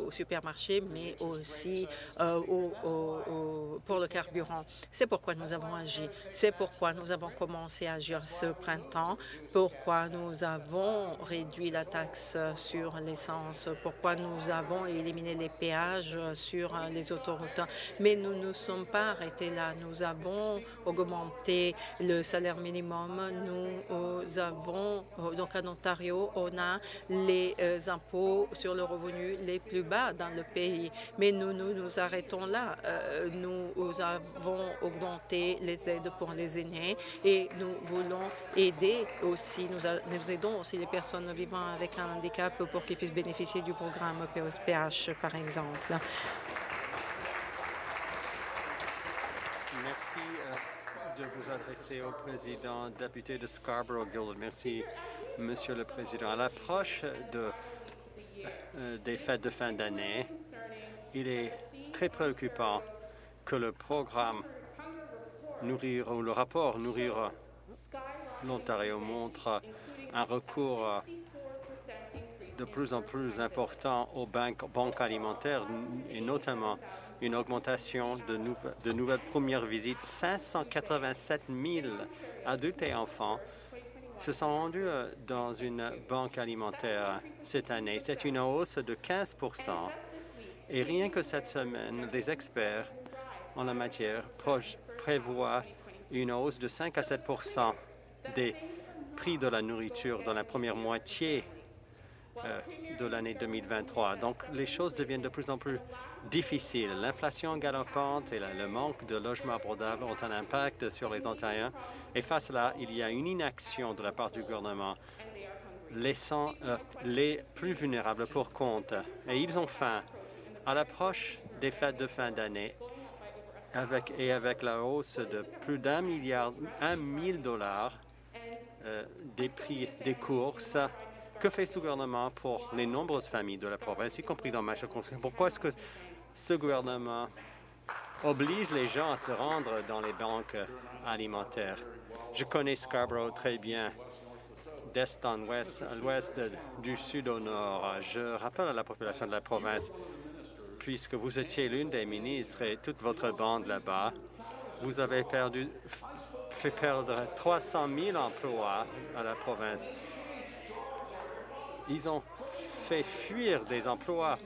au supermarché, mais aussi au, au, pour le carburant. C'est pourquoi nous avons agi. C'est pourquoi nous avons commencé à agir ce printemps, pourquoi nous avons réduit la taxe sur l'essence, pourquoi nous avons éliminé les péages sur les autoroutes. Mais nous ne sommes pas arrêtés là. Nous avons augmenté le salaire minimum. Nous avons, donc en Ontario, on a les euh, impôts sur le revenu les plus bas dans le pays. Mais nous nous, nous arrêtons là. Euh, nous avons augmenté les aides pour les aînés et nous voulons aider aussi, nous, nous aidons aussi les personnes vivant avec un handicap pour qu'ils puissent bénéficier du programme POSPH, par exemple. Merci euh, de vous adresser au président député de Scarborough-Guildwood. Merci, Monsieur le Président. À l'approche euh, des fêtes de fin d'année, il est très préoccupant que le programme Nourrir ou le rapport Nourrir l'Ontario montre un recours de plus en plus important aux banques, banques alimentaires et notamment une augmentation de, de nouvelles premières visites. 587 000 adultes et enfants se sont rendus euh, dans une banque alimentaire cette année. C'est une hausse de 15 Et rien que cette semaine, des experts en la matière prévoient une hausse de 5 à 7 des prix de la nourriture dans la première moitié de l'année 2023. Donc, les choses deviennent de plus en plus difficiles. L'inflation galopante et le manque de logements abordables ont un impact sur les Ontariens. Et face à cela, il y a une inaction de la part du gouvernement, laissant euh, les plus vulnérables pour compte. Et ils ont faim. À l'approche des fêtes de fin d'année, et avec la hausse de plus d'un milliard, un mille dollars euh, des prix des courses, que fait ce gouvernement pour les nombreuses familles de la province, y compris dans ma circonscription? Pourquoi est-ce que ce gouvernement oblige les gens à se rendre dans les banques alimentaires? Je connais Scarborough très bien, d'est en ouest, à l'ouest, du sud au nord. Je rappelle à la population de la province, puisque vous étiez l'une des ministres et toute votre bande là-bas, vous avez fait perdre 300 000 emplois à la province. Ils ont fait fuir des emplois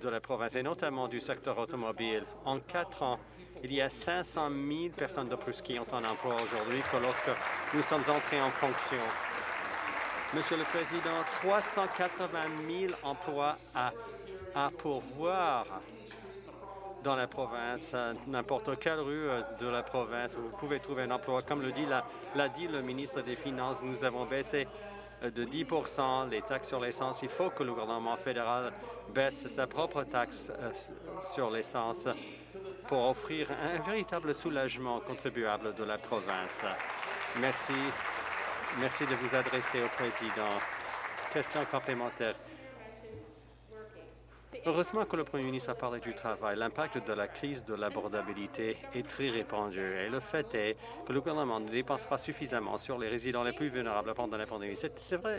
de la province, et notamment du secteur automobile. En quatre ans, il y a 500 000 personnes de plus qui ont un emploi aujourd'hui que lorsque nous sommes entrés en fonction. Monsieur le Président, 380 000 emplois à, à pourvoir dans la province, n'importe quelle rue de la province, vous pouvez trouver un emploi. Comme le dit, l'a dit le ministre des Finances, nous avons baissé de 10% les taxes sur l'essence. Il faut que le gouvernement fédéral baisse sa propre taxe euh, sur l'essence pour offrir un véritable soulagement contribuable de la province. Merci. Merci de vous adresser au président. Question complémentaire. Heureusement que le Premier ministre a parlé du travail. L'impact de la crise de l'abordabilité est très répandu et le fait est que le gouvernement ne dépense pas suffisamment sur les résidents les plus vulnérables pendant la pandémie. C'est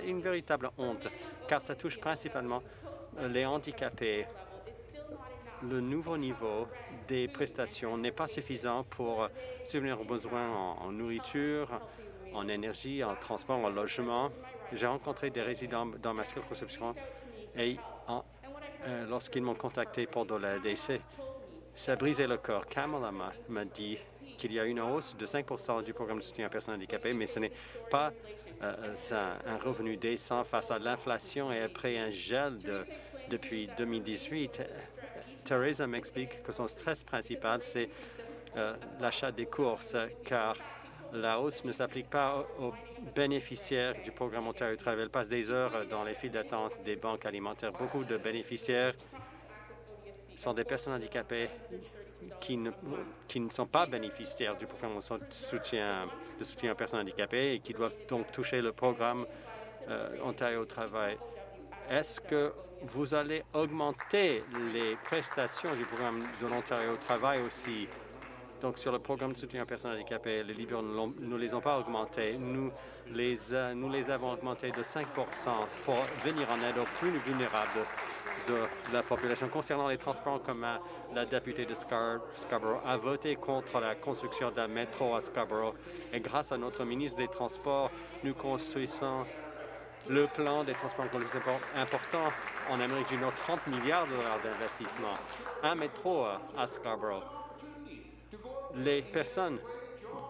une véritable honte car ça touche principalement les handicapés. Le nouveau niveau des prestations n'est pas suffisant pour subvenir aux besoins en, en nourriture, en énergie, en transport, en logement. J'ai rencontré des résidents dans ma circonscription et en, euh, lorsqu'ils m'ont contacté pour de l'aide. Et ça a brisé le corps. Kamala m'a dit qu'il y a une hausse de 5% du programme de soutien à personnes handicapées, mais ce n'est pas euh, un, revenu décent face à l'inflation et après un gel de, depuis 2018. Theresa m'explique que son stress principal, c'est euh, l'achat des courses, car la hausse ne s'applique pas aux bénéficiaires du programme Ontario Travail. Elle passe des heures dans les files d'attente des banques alimentaires. Beaucoup de bénéficiaires sont des personnes handicapées qui ne, sont pas bénéficiaires du programme de soutien, soutien aux personnes handicapées et qui doivent donc toucher le programme euh, Ontario Travail. Est-ce que vous allez augmenter les prestations du programme de l'Ontario Travail aussi? Donc, sur le programme de soutien aux personnes handicapées, les libéraux ne les ont pas augmentés. Nous les, avons augmentés de 5% pour venir en aide aux plus vulnérables de la population. Concernant les transports en commun, la députée de Scar Scarborough a voté contre la construction d'un métro à Scarborough. Et grâce à notre ministre des Transports, nous construisons le plan des transports en commun important en Amérique du Nord, 30 milliards de dollars d'investissement. Un métro à Scarborough les personnes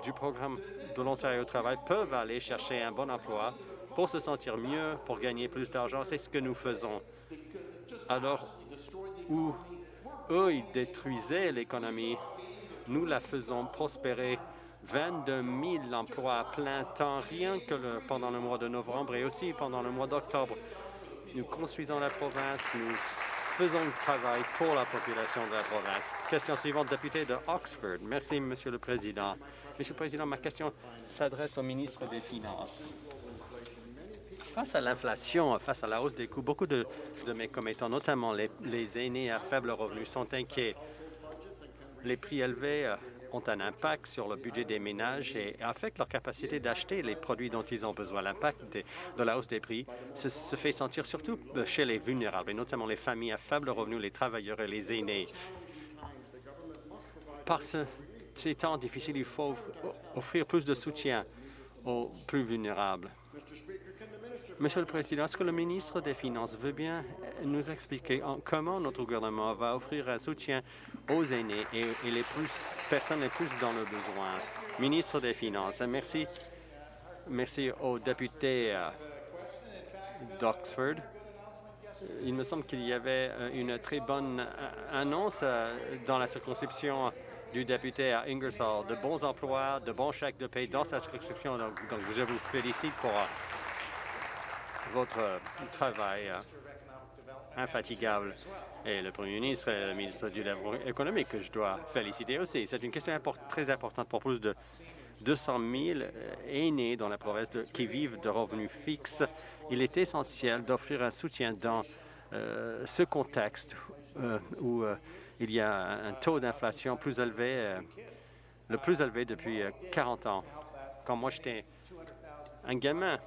du programme de l'Ontario Travail peuvent aller chercher un bon emploi pour se sentir mieux, pour gagner plus d'argent. C'est ce que nous faisons. Alors, où eux, ils détruisaient l'économie, nous la faisons prospérer 22 000 emplois à plein temps, rien que pendant le mois de novembre et aussi pendant le mois d'octobre. Nous construisons la province, faisons le travail pour la population de la province. Question suivante, député de Oxford. Merci, Monsieur le Président. Monsieur le Président, ma question s'adresse au ministre des Finances. Face à l'inflation, face à la hausse des coûts, beaucoup de, de mes commettants, notamment les, les aînés à faible revenu, sont inquiets. Les prix élevés euh, ont un impact sur le budget des ménages et affectent leur capacité d'acheter les produits dont ils ont besoin. L'impact de, la hausse des prix se, fait sentir surtout chez les vulnérables, et notamment les familles à faible revenu, les travailleurs et les aînés. Par ce, ces temps difficiles, il faut offrir plus de soutien aux plus vulnérables. Monsieur le Président, est-ce que le ministre des Finances veut bien nous expliquer comment notre gouvernement va offrir un soutien aux aînés et, les plus, personnes les plus dans le besoin? Ministre des Finances, merci. Merci au député euh, d'Oxford. il me semble qu'il y avait euh, une très bonne euh, annonce euh, dans la circonscription du député à Ingersoll, de bons emplois, de bons chèques de paie dans sa circonscription. Donc je vous félicite pour votre travail infatigable. Et le Premier ministre et le ministre du Développement économique que je dois féliciter aussi. C'est une question très importante pour plus de 200 000 aînés dans la province qui vivent de revenus fixes. Il est essentiel d'offrir un soutien dans euh, ce contexte euh, où euh, il y a un taux d'inflation plus élevé, le plus élevé depuis 40 ans. Quand moi j'étais un gamin,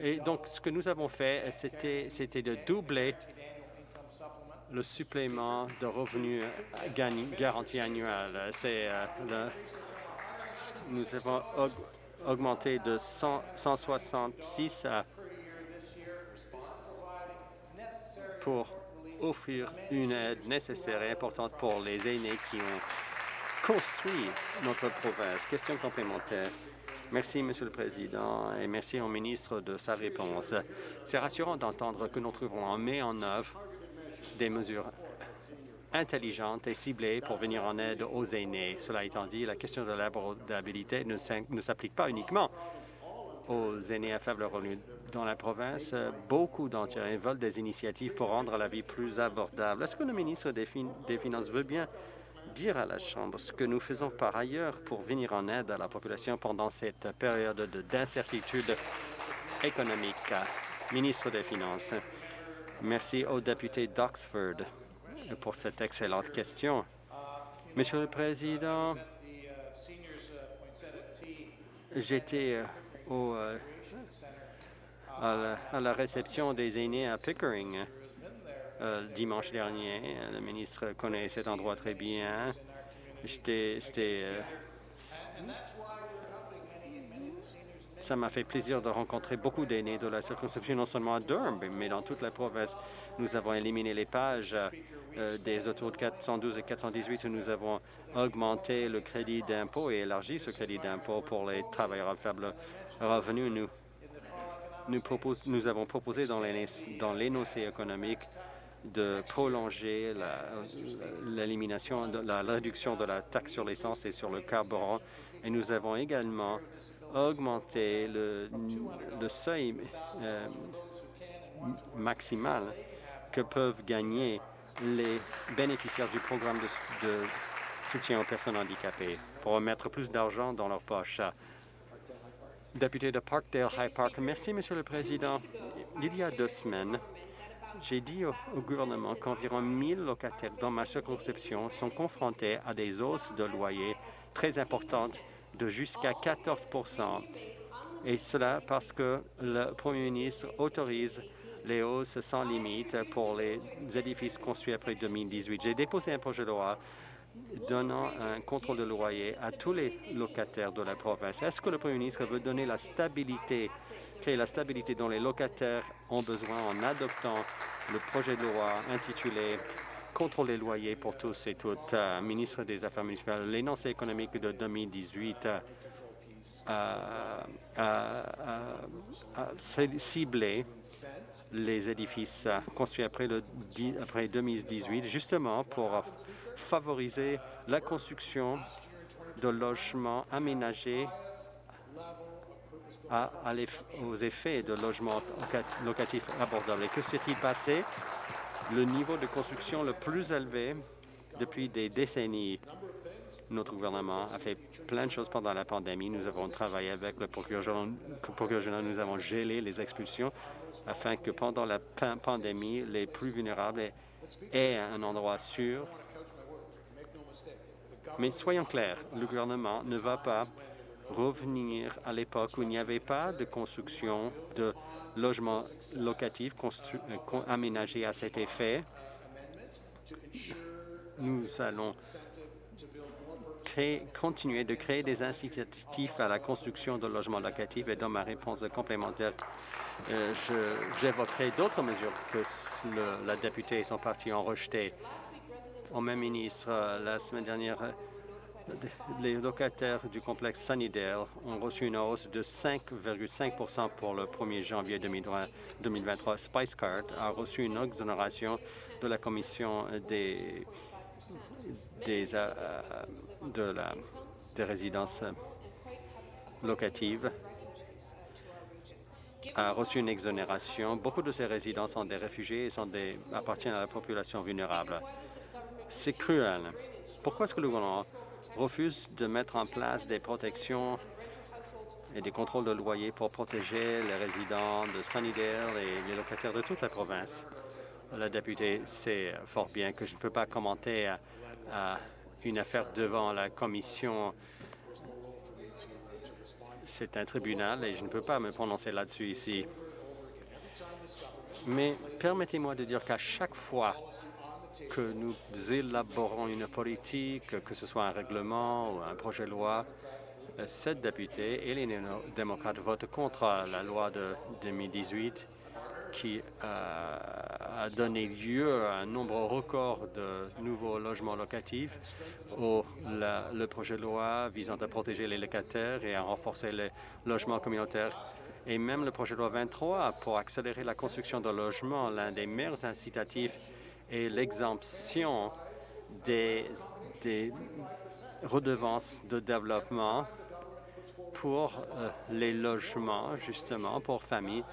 et donc, ce que nous avons fait, c'était de doubler le supplément de revenus garanti annuel. C'est nous avons augmenté de 166 à pour offrir une aide nécessaire et importante pour les aînés qui ont construit notre province. Question complémentaire. Merci, Monsieur le Président, et merci au ministre de sa réponse. C'est rassurant d'entendre que nous trouvons en mai en œuvre des mesures intelligentes et ciblées pour venir en aide aux aînés. Cela étant dit, la question de l'abordabilité ne s'applique pas uniquement aux aînés à faible revenu. Dans la province, beaucoup d'entre eux veulent des initiatives pour rendre la vie plus abordable. Est-ce que le ministre des Finances veut bien dire à la Chambre ce que nous faisons par ailleurs pour venir en aide à la population pendant cette période d'incertitude économique? Ministre des Finances, merci au député d'Oxford pour cette excellente question. Monsieur le Président, j'étais euh, à, la, réception des aînés à Pickering euh, dimanche dernier. Le ministre connaît cet endroit très bien. C'était euh, ça m'a fait plaisir de rencontrer beaucoup d'aînés de la circonscription, non seulement à Durham, mais dans toute la province. Nous avons éliminé les pages euh, des autos de 412 et 418 où nous avons augmenté le crédit d'impôt et élargi ce crédit d'impôt pour les travailleurs à faible revenu. Nous, nous, nous avons proposé dans l'énoncé économique de prolonger l'élimination, la, la, réduction de la taxe sur l'essence et sur le carburant. Et nous avons également augmenter le, seuil euh, maximal que peuvent gagner les bénéficiaires du programme de, de soutien aux personnes handicapées pour mettre plus d'argent dans leur poche. Député de Parkdale High Park, merci, Monsieur le Président. Il y a deux semaines, j'ai dit au, gouvernement qu'environ 1000 locataires dans ma circonscription sont confrontés à des hausses de loyer très importantes de jusqu'à 14% et cela parce que le Premier ministre autorise les hausses sans limite pour les édifices construits après 2018. J'ai déposé un projet de loi donnant un contrôle de loyer à tous les locataires de la province. Est-ce que le Premier ministre veut donner la stabilité, créer la stabilité dont les locataires ont besoin en adoptant le projet de loi intitulé contrôle des loyers pour tous et toutes. Ministre des Affaires municipales, l'énoncé économique de 2018 a, ciblé les édifices construits après, le, après 2018, justement pour favoriser la construction de logements aménagés à, aux effets de logements locatifs abordables. Et que s'est-il passé? le niveau de construction le plus élevé depuis des décennies. Notre gouvernement a fait plein de choses pendant la pandémie. Nous avons travaillé avec le procureur général. Nous avons gelé les expulsions afin que pendant la pandémie, les plus vulnérables aient un endroit sûr. Mais soyons clairs, le gouvernement ne va pas revenir à l'époque où il n'y avait pas de construction de logements locatifs euh, aménagés à cet effet. Nous allons continuer de créer des incitatifs à la construction de logements locatifs et dans ma réponse complémentaire, euh, j'évoquerai d'autres mesures que la députée et son parti ont rejetées. Au même ministre, euh, la semaine dernière, les locataires du complexe Sunnydale ont reçu une hausse de 5,5% pour le 1er janvier 2023. Spice Card a reçu une exonération de la Commission euh, des résidences locatives a reçu une exonération. Beaucoup de ces résidents sont des réfugiés et sont des, appartiennent à la population vulnérable. C'est cruel. Pourquoi est-ce que le gouvernement refuse de mettre en place des protections et des contrôles de loyer pour protéger les résidents de Sunnydale et les locataires de toute la province? La députée sait fort bien que je ne peux pas commenter une affaire devant la commission c'est un tribunal et je ne peux pas me prononcer là-dessus ici. Mais permettez-moi de dire qu'à chaque fois que nous élaborons une politique, que ce soit un règlement ou un projet de loi, cette députée et les démocrates votent contre la loi de 2018 qui euh, a donné lieu à un nombre record de nouveaux logements locatifs, au le projet de loi visant à protéger les locataires et à renforcer les logements communautaires, et même le projet de loi 23 pour accélérer la construction de logements, l'un des meilleurs incitatifs est l'exemption des, redevances de développement pour euh, les logements, justement, pour familles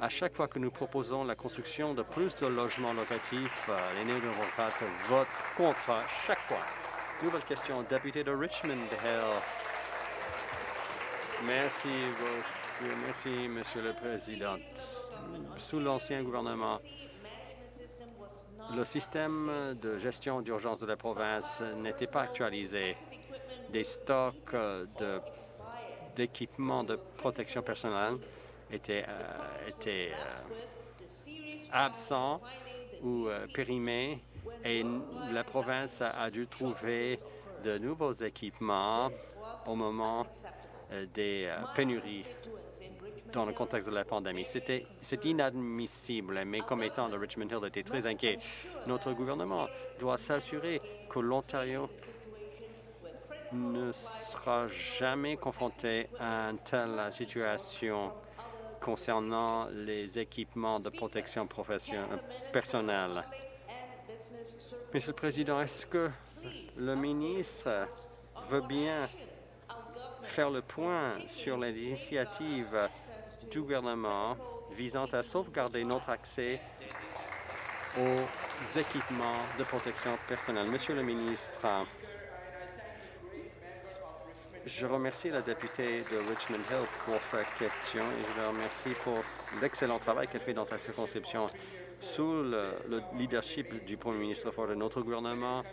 à chaque fois que nous proposons la construction de plus de logements locatifs, euh, les néo-démocrates votent contre chaque fois. Nouvelle question, député de Richmond Hill. Merci, merci, Monsieur le Président. Sous l'ancien gouvernement, le système de gestion d'urgence de la province n'était pas actualisé. Des stocks d'équipements de, protection personnelle était, euh, euh, absent ou euh, périmé et la province a dû trouver de nouveaux équipements au moment des pénuries dans le contexte de la pandémie. C'est inadmissible. Mes commettants de Richmond Hill étaient très inquiets. Notre gouvernement doit s'assurer que l'Ontario ne sera jamais confronté à une telle situation concernant les équipements de protection personnelle. Monsieur le Président, est-ce que le ministre veut bien faire le point sur les initiatives du gouvernement visant à sauvegarder notre accès aux équipements de protection personnelle. Monsieur le ministre, je remercie la députée de Richmond Hill pour sa question et je la remercie pour l'excellent travail qu'elle fait dans sa circonscription. Sous le, leadership du Premier ministre Ford, notre gouvernement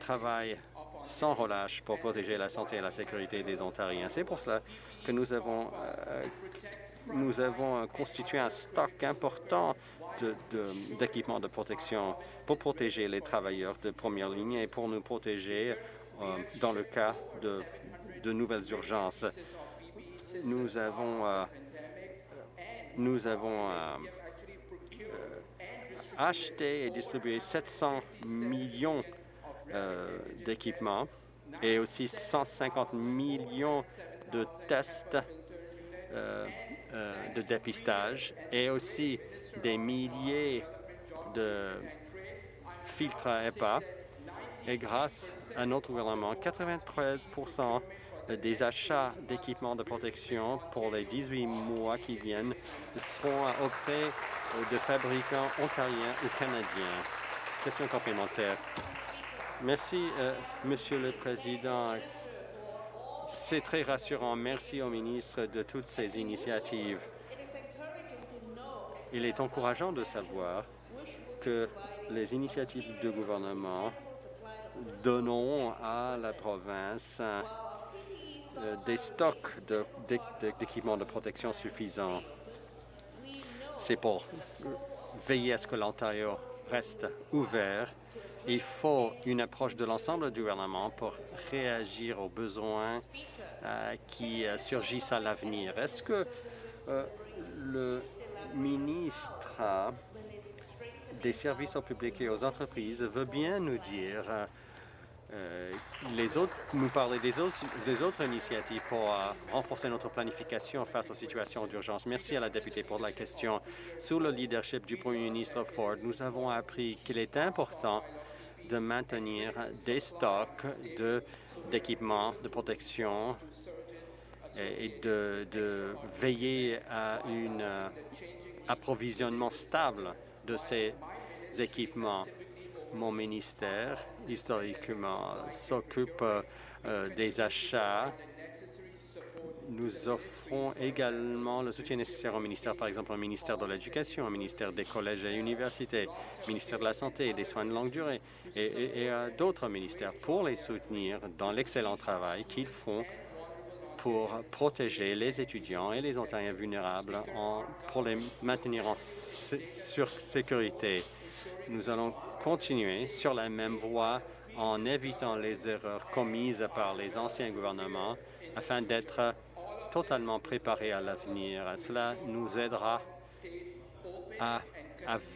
travaille sans relâche pour protéger la santé et la sécurité des Ontariens. C'est pour cela que nous avons, euh, nous avons constitué un stock important d'équipements de, de, protection pour protéger les travailleurs de première ligne et pour nous protéger euh, dans le cas de de nouvelles urgences. Nous avons, euh, nous avons acheté et distribué 700 millions d'équipements et aussi 150 millions de tests de dépistage et aussi des milliers de filtres à EPA. Et grâce à notre gouvernement, 93% des achats d'équipements de protection pour les 18 mois qui viennent seront auprès de fabricants ontariens ou canadiens. Question complémentaire. Merci, euh, Monsieur le Président. C'est très rassurant. Merci au ministre de toutes ces initiatives. Il est encourageant de savoir que les initiatives du gouvernement donneront à la province euh, des stocks d'équipements de, protection suffisants. C'est pour veiller à ce que l'Ontario reste ouvert. Il faut une approche de l'ensemble du gouvernement pour réagir aux besoins euh, qui euh, surgissent à l'avenir. Est-ce que le ministre des services au public et aux entreprises veut bien nous dire euh, les autres, nous parler des autres, initiatives pour euh, renforcer notre planification face aux situations d'urgence? Merci à la députée pour la question. Sous le leadership du Premier ministre Ford, nous avons appris qu'il est important de maintenir des stocks d'équipements de, protection et, de, veiller à un euh, approvisionnement stable de ces équipements mon ministère, historiquement, s'occupe euh, des achats. Nous offrons également le soutien nécessaire au ministère, par exemple au ministère de l'Éducation, au ministère des collèges et universités, au ministère de la Santé et des soins de longue durée et, à d'autres ministères pour les soutenir dans l'excellent travail qu'ils font pour protéger les étudiants et les Ontariens vulnérables pour les maintenir en sécurité. Nous allons continuer sur la même voie en évitant les erreurs commises par les anciens gouvernements afin d'être totalement préparés à l'avenir. Cela nous aidera à,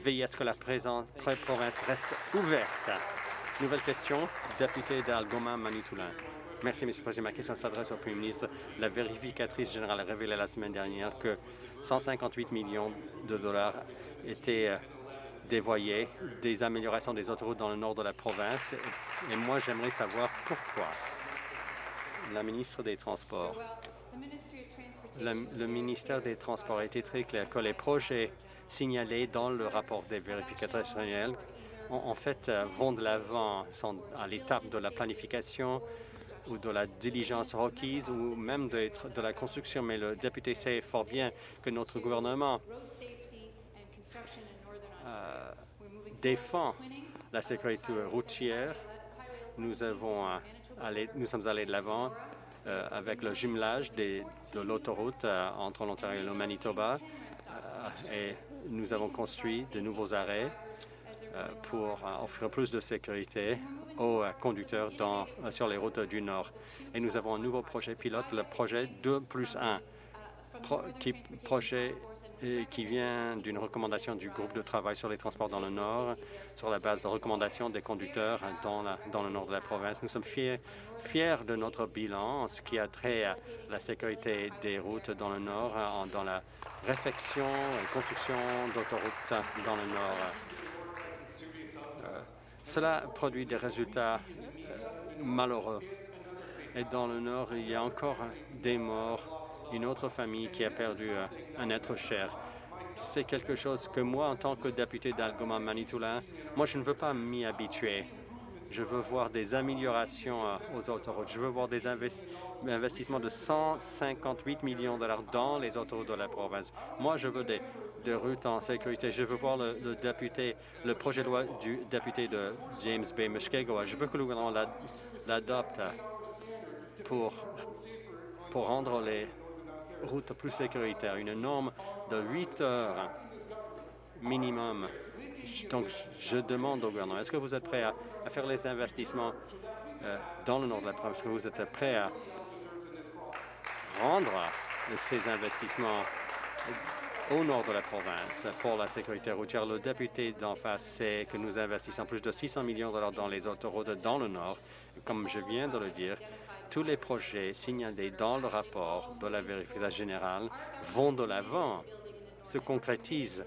veiller à ce que la présente province reste ouverte. Nouvelle question, député d'Algoma Manitoulin. Merci, M. le Président. Ma question s'adresse au Premier ministre. La vérificatrice générale a révélé la semaine dernière que 158 millions de dollars étaient euh, dévoyer des améliorations des autoroutes dans le nord de la province. Et moi, j'aimerais savoir pourquoi. La ministre des Transports. Le, ministère des Transports a été très clair que les projets signalés dans le rapport des vérificateurs nationaux en, fait euh, vont de l'avant, à l'étape de la planification ou de la diligence requise ou même de, la construction. Mais le député sait fort bien que notre gouvernement euh, défend la sécurité routière. Nous, avons, euh, nous sommes allés de l'avant euh, avec le jumelage des, de l'autoroute entre l'Ontario et le Manitoba et nous avons construit de nouveaux arrêts pour offrir plus de sécurité aux conducteurs sur les routes du Nord. Et nous avons un nouveau projet pilote, le projet 2 plus 1, qui projet qui vient d'une recommandation du groupe de travail sur les transports dans le Nord, sur la base de recommandations des conducteurs dans, dans le nord de la province. Nous sommes fiers, de notre bilan en ce qui a trait à la sécurité des routes dans le Nord, dans la réflexion et construction d'autoroutes dans le Nord. Euh, cela produit des résultats euh, malheureux. Et dans le Nord, il y a encore des morts une autre famille qui a perdu euh, un être cher. C'est quelque chose que moi, en tant que député d'Algoma Manitoulin, moi, je ne veux pas m'y habituer. Je veux voir des améliorations euh, aux autoroutes. Je veux voir des investissements de 158 millions de dollars dans les autoroutes de la province. Moi, je veux des, routes en sécurité. Je veux voir le, projet de loi du député de James Bay Mushkegowuk. Je veux que le gouvernement l'adopte pour, pour rendre les route plus sécuritaire, une norme de 8 heures minimum. Donc, je demande au gouvernement, est-ce que vous êtes prêt à, faire les investissements euh, dans le nord de la province? Est-ce que vous êtes prêt à rendre ces investissements au nord de la province pour la sécurité routière? Le député d'en face sait que nous investissons plus de 600 millions de dollars dans les autoroutes dans le nord. Comme je viens de le dire, tous les projets signalés dans le rapport de la vérification générale vont de l'avant, se concrétisent.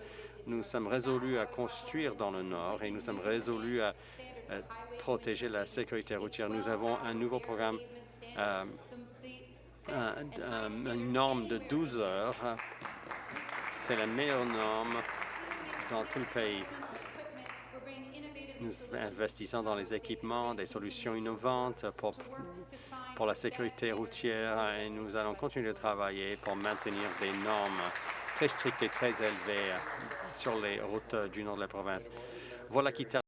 Nous sommes résolus à construire dans le Nord et nous sommes résolus à, protéger la sécurité routière. Nous avons un nouveau programme, euh, une norme de 12 heures. C'est la meilleure norme dans tout le pays. Nous investissons dans les équipements, des solutions innovantes pour pour la sécurité routière et nous allons continuer de travailler pour maintenir des normes très strictes et très élevées sur les routes du nord de la province. Voilà qui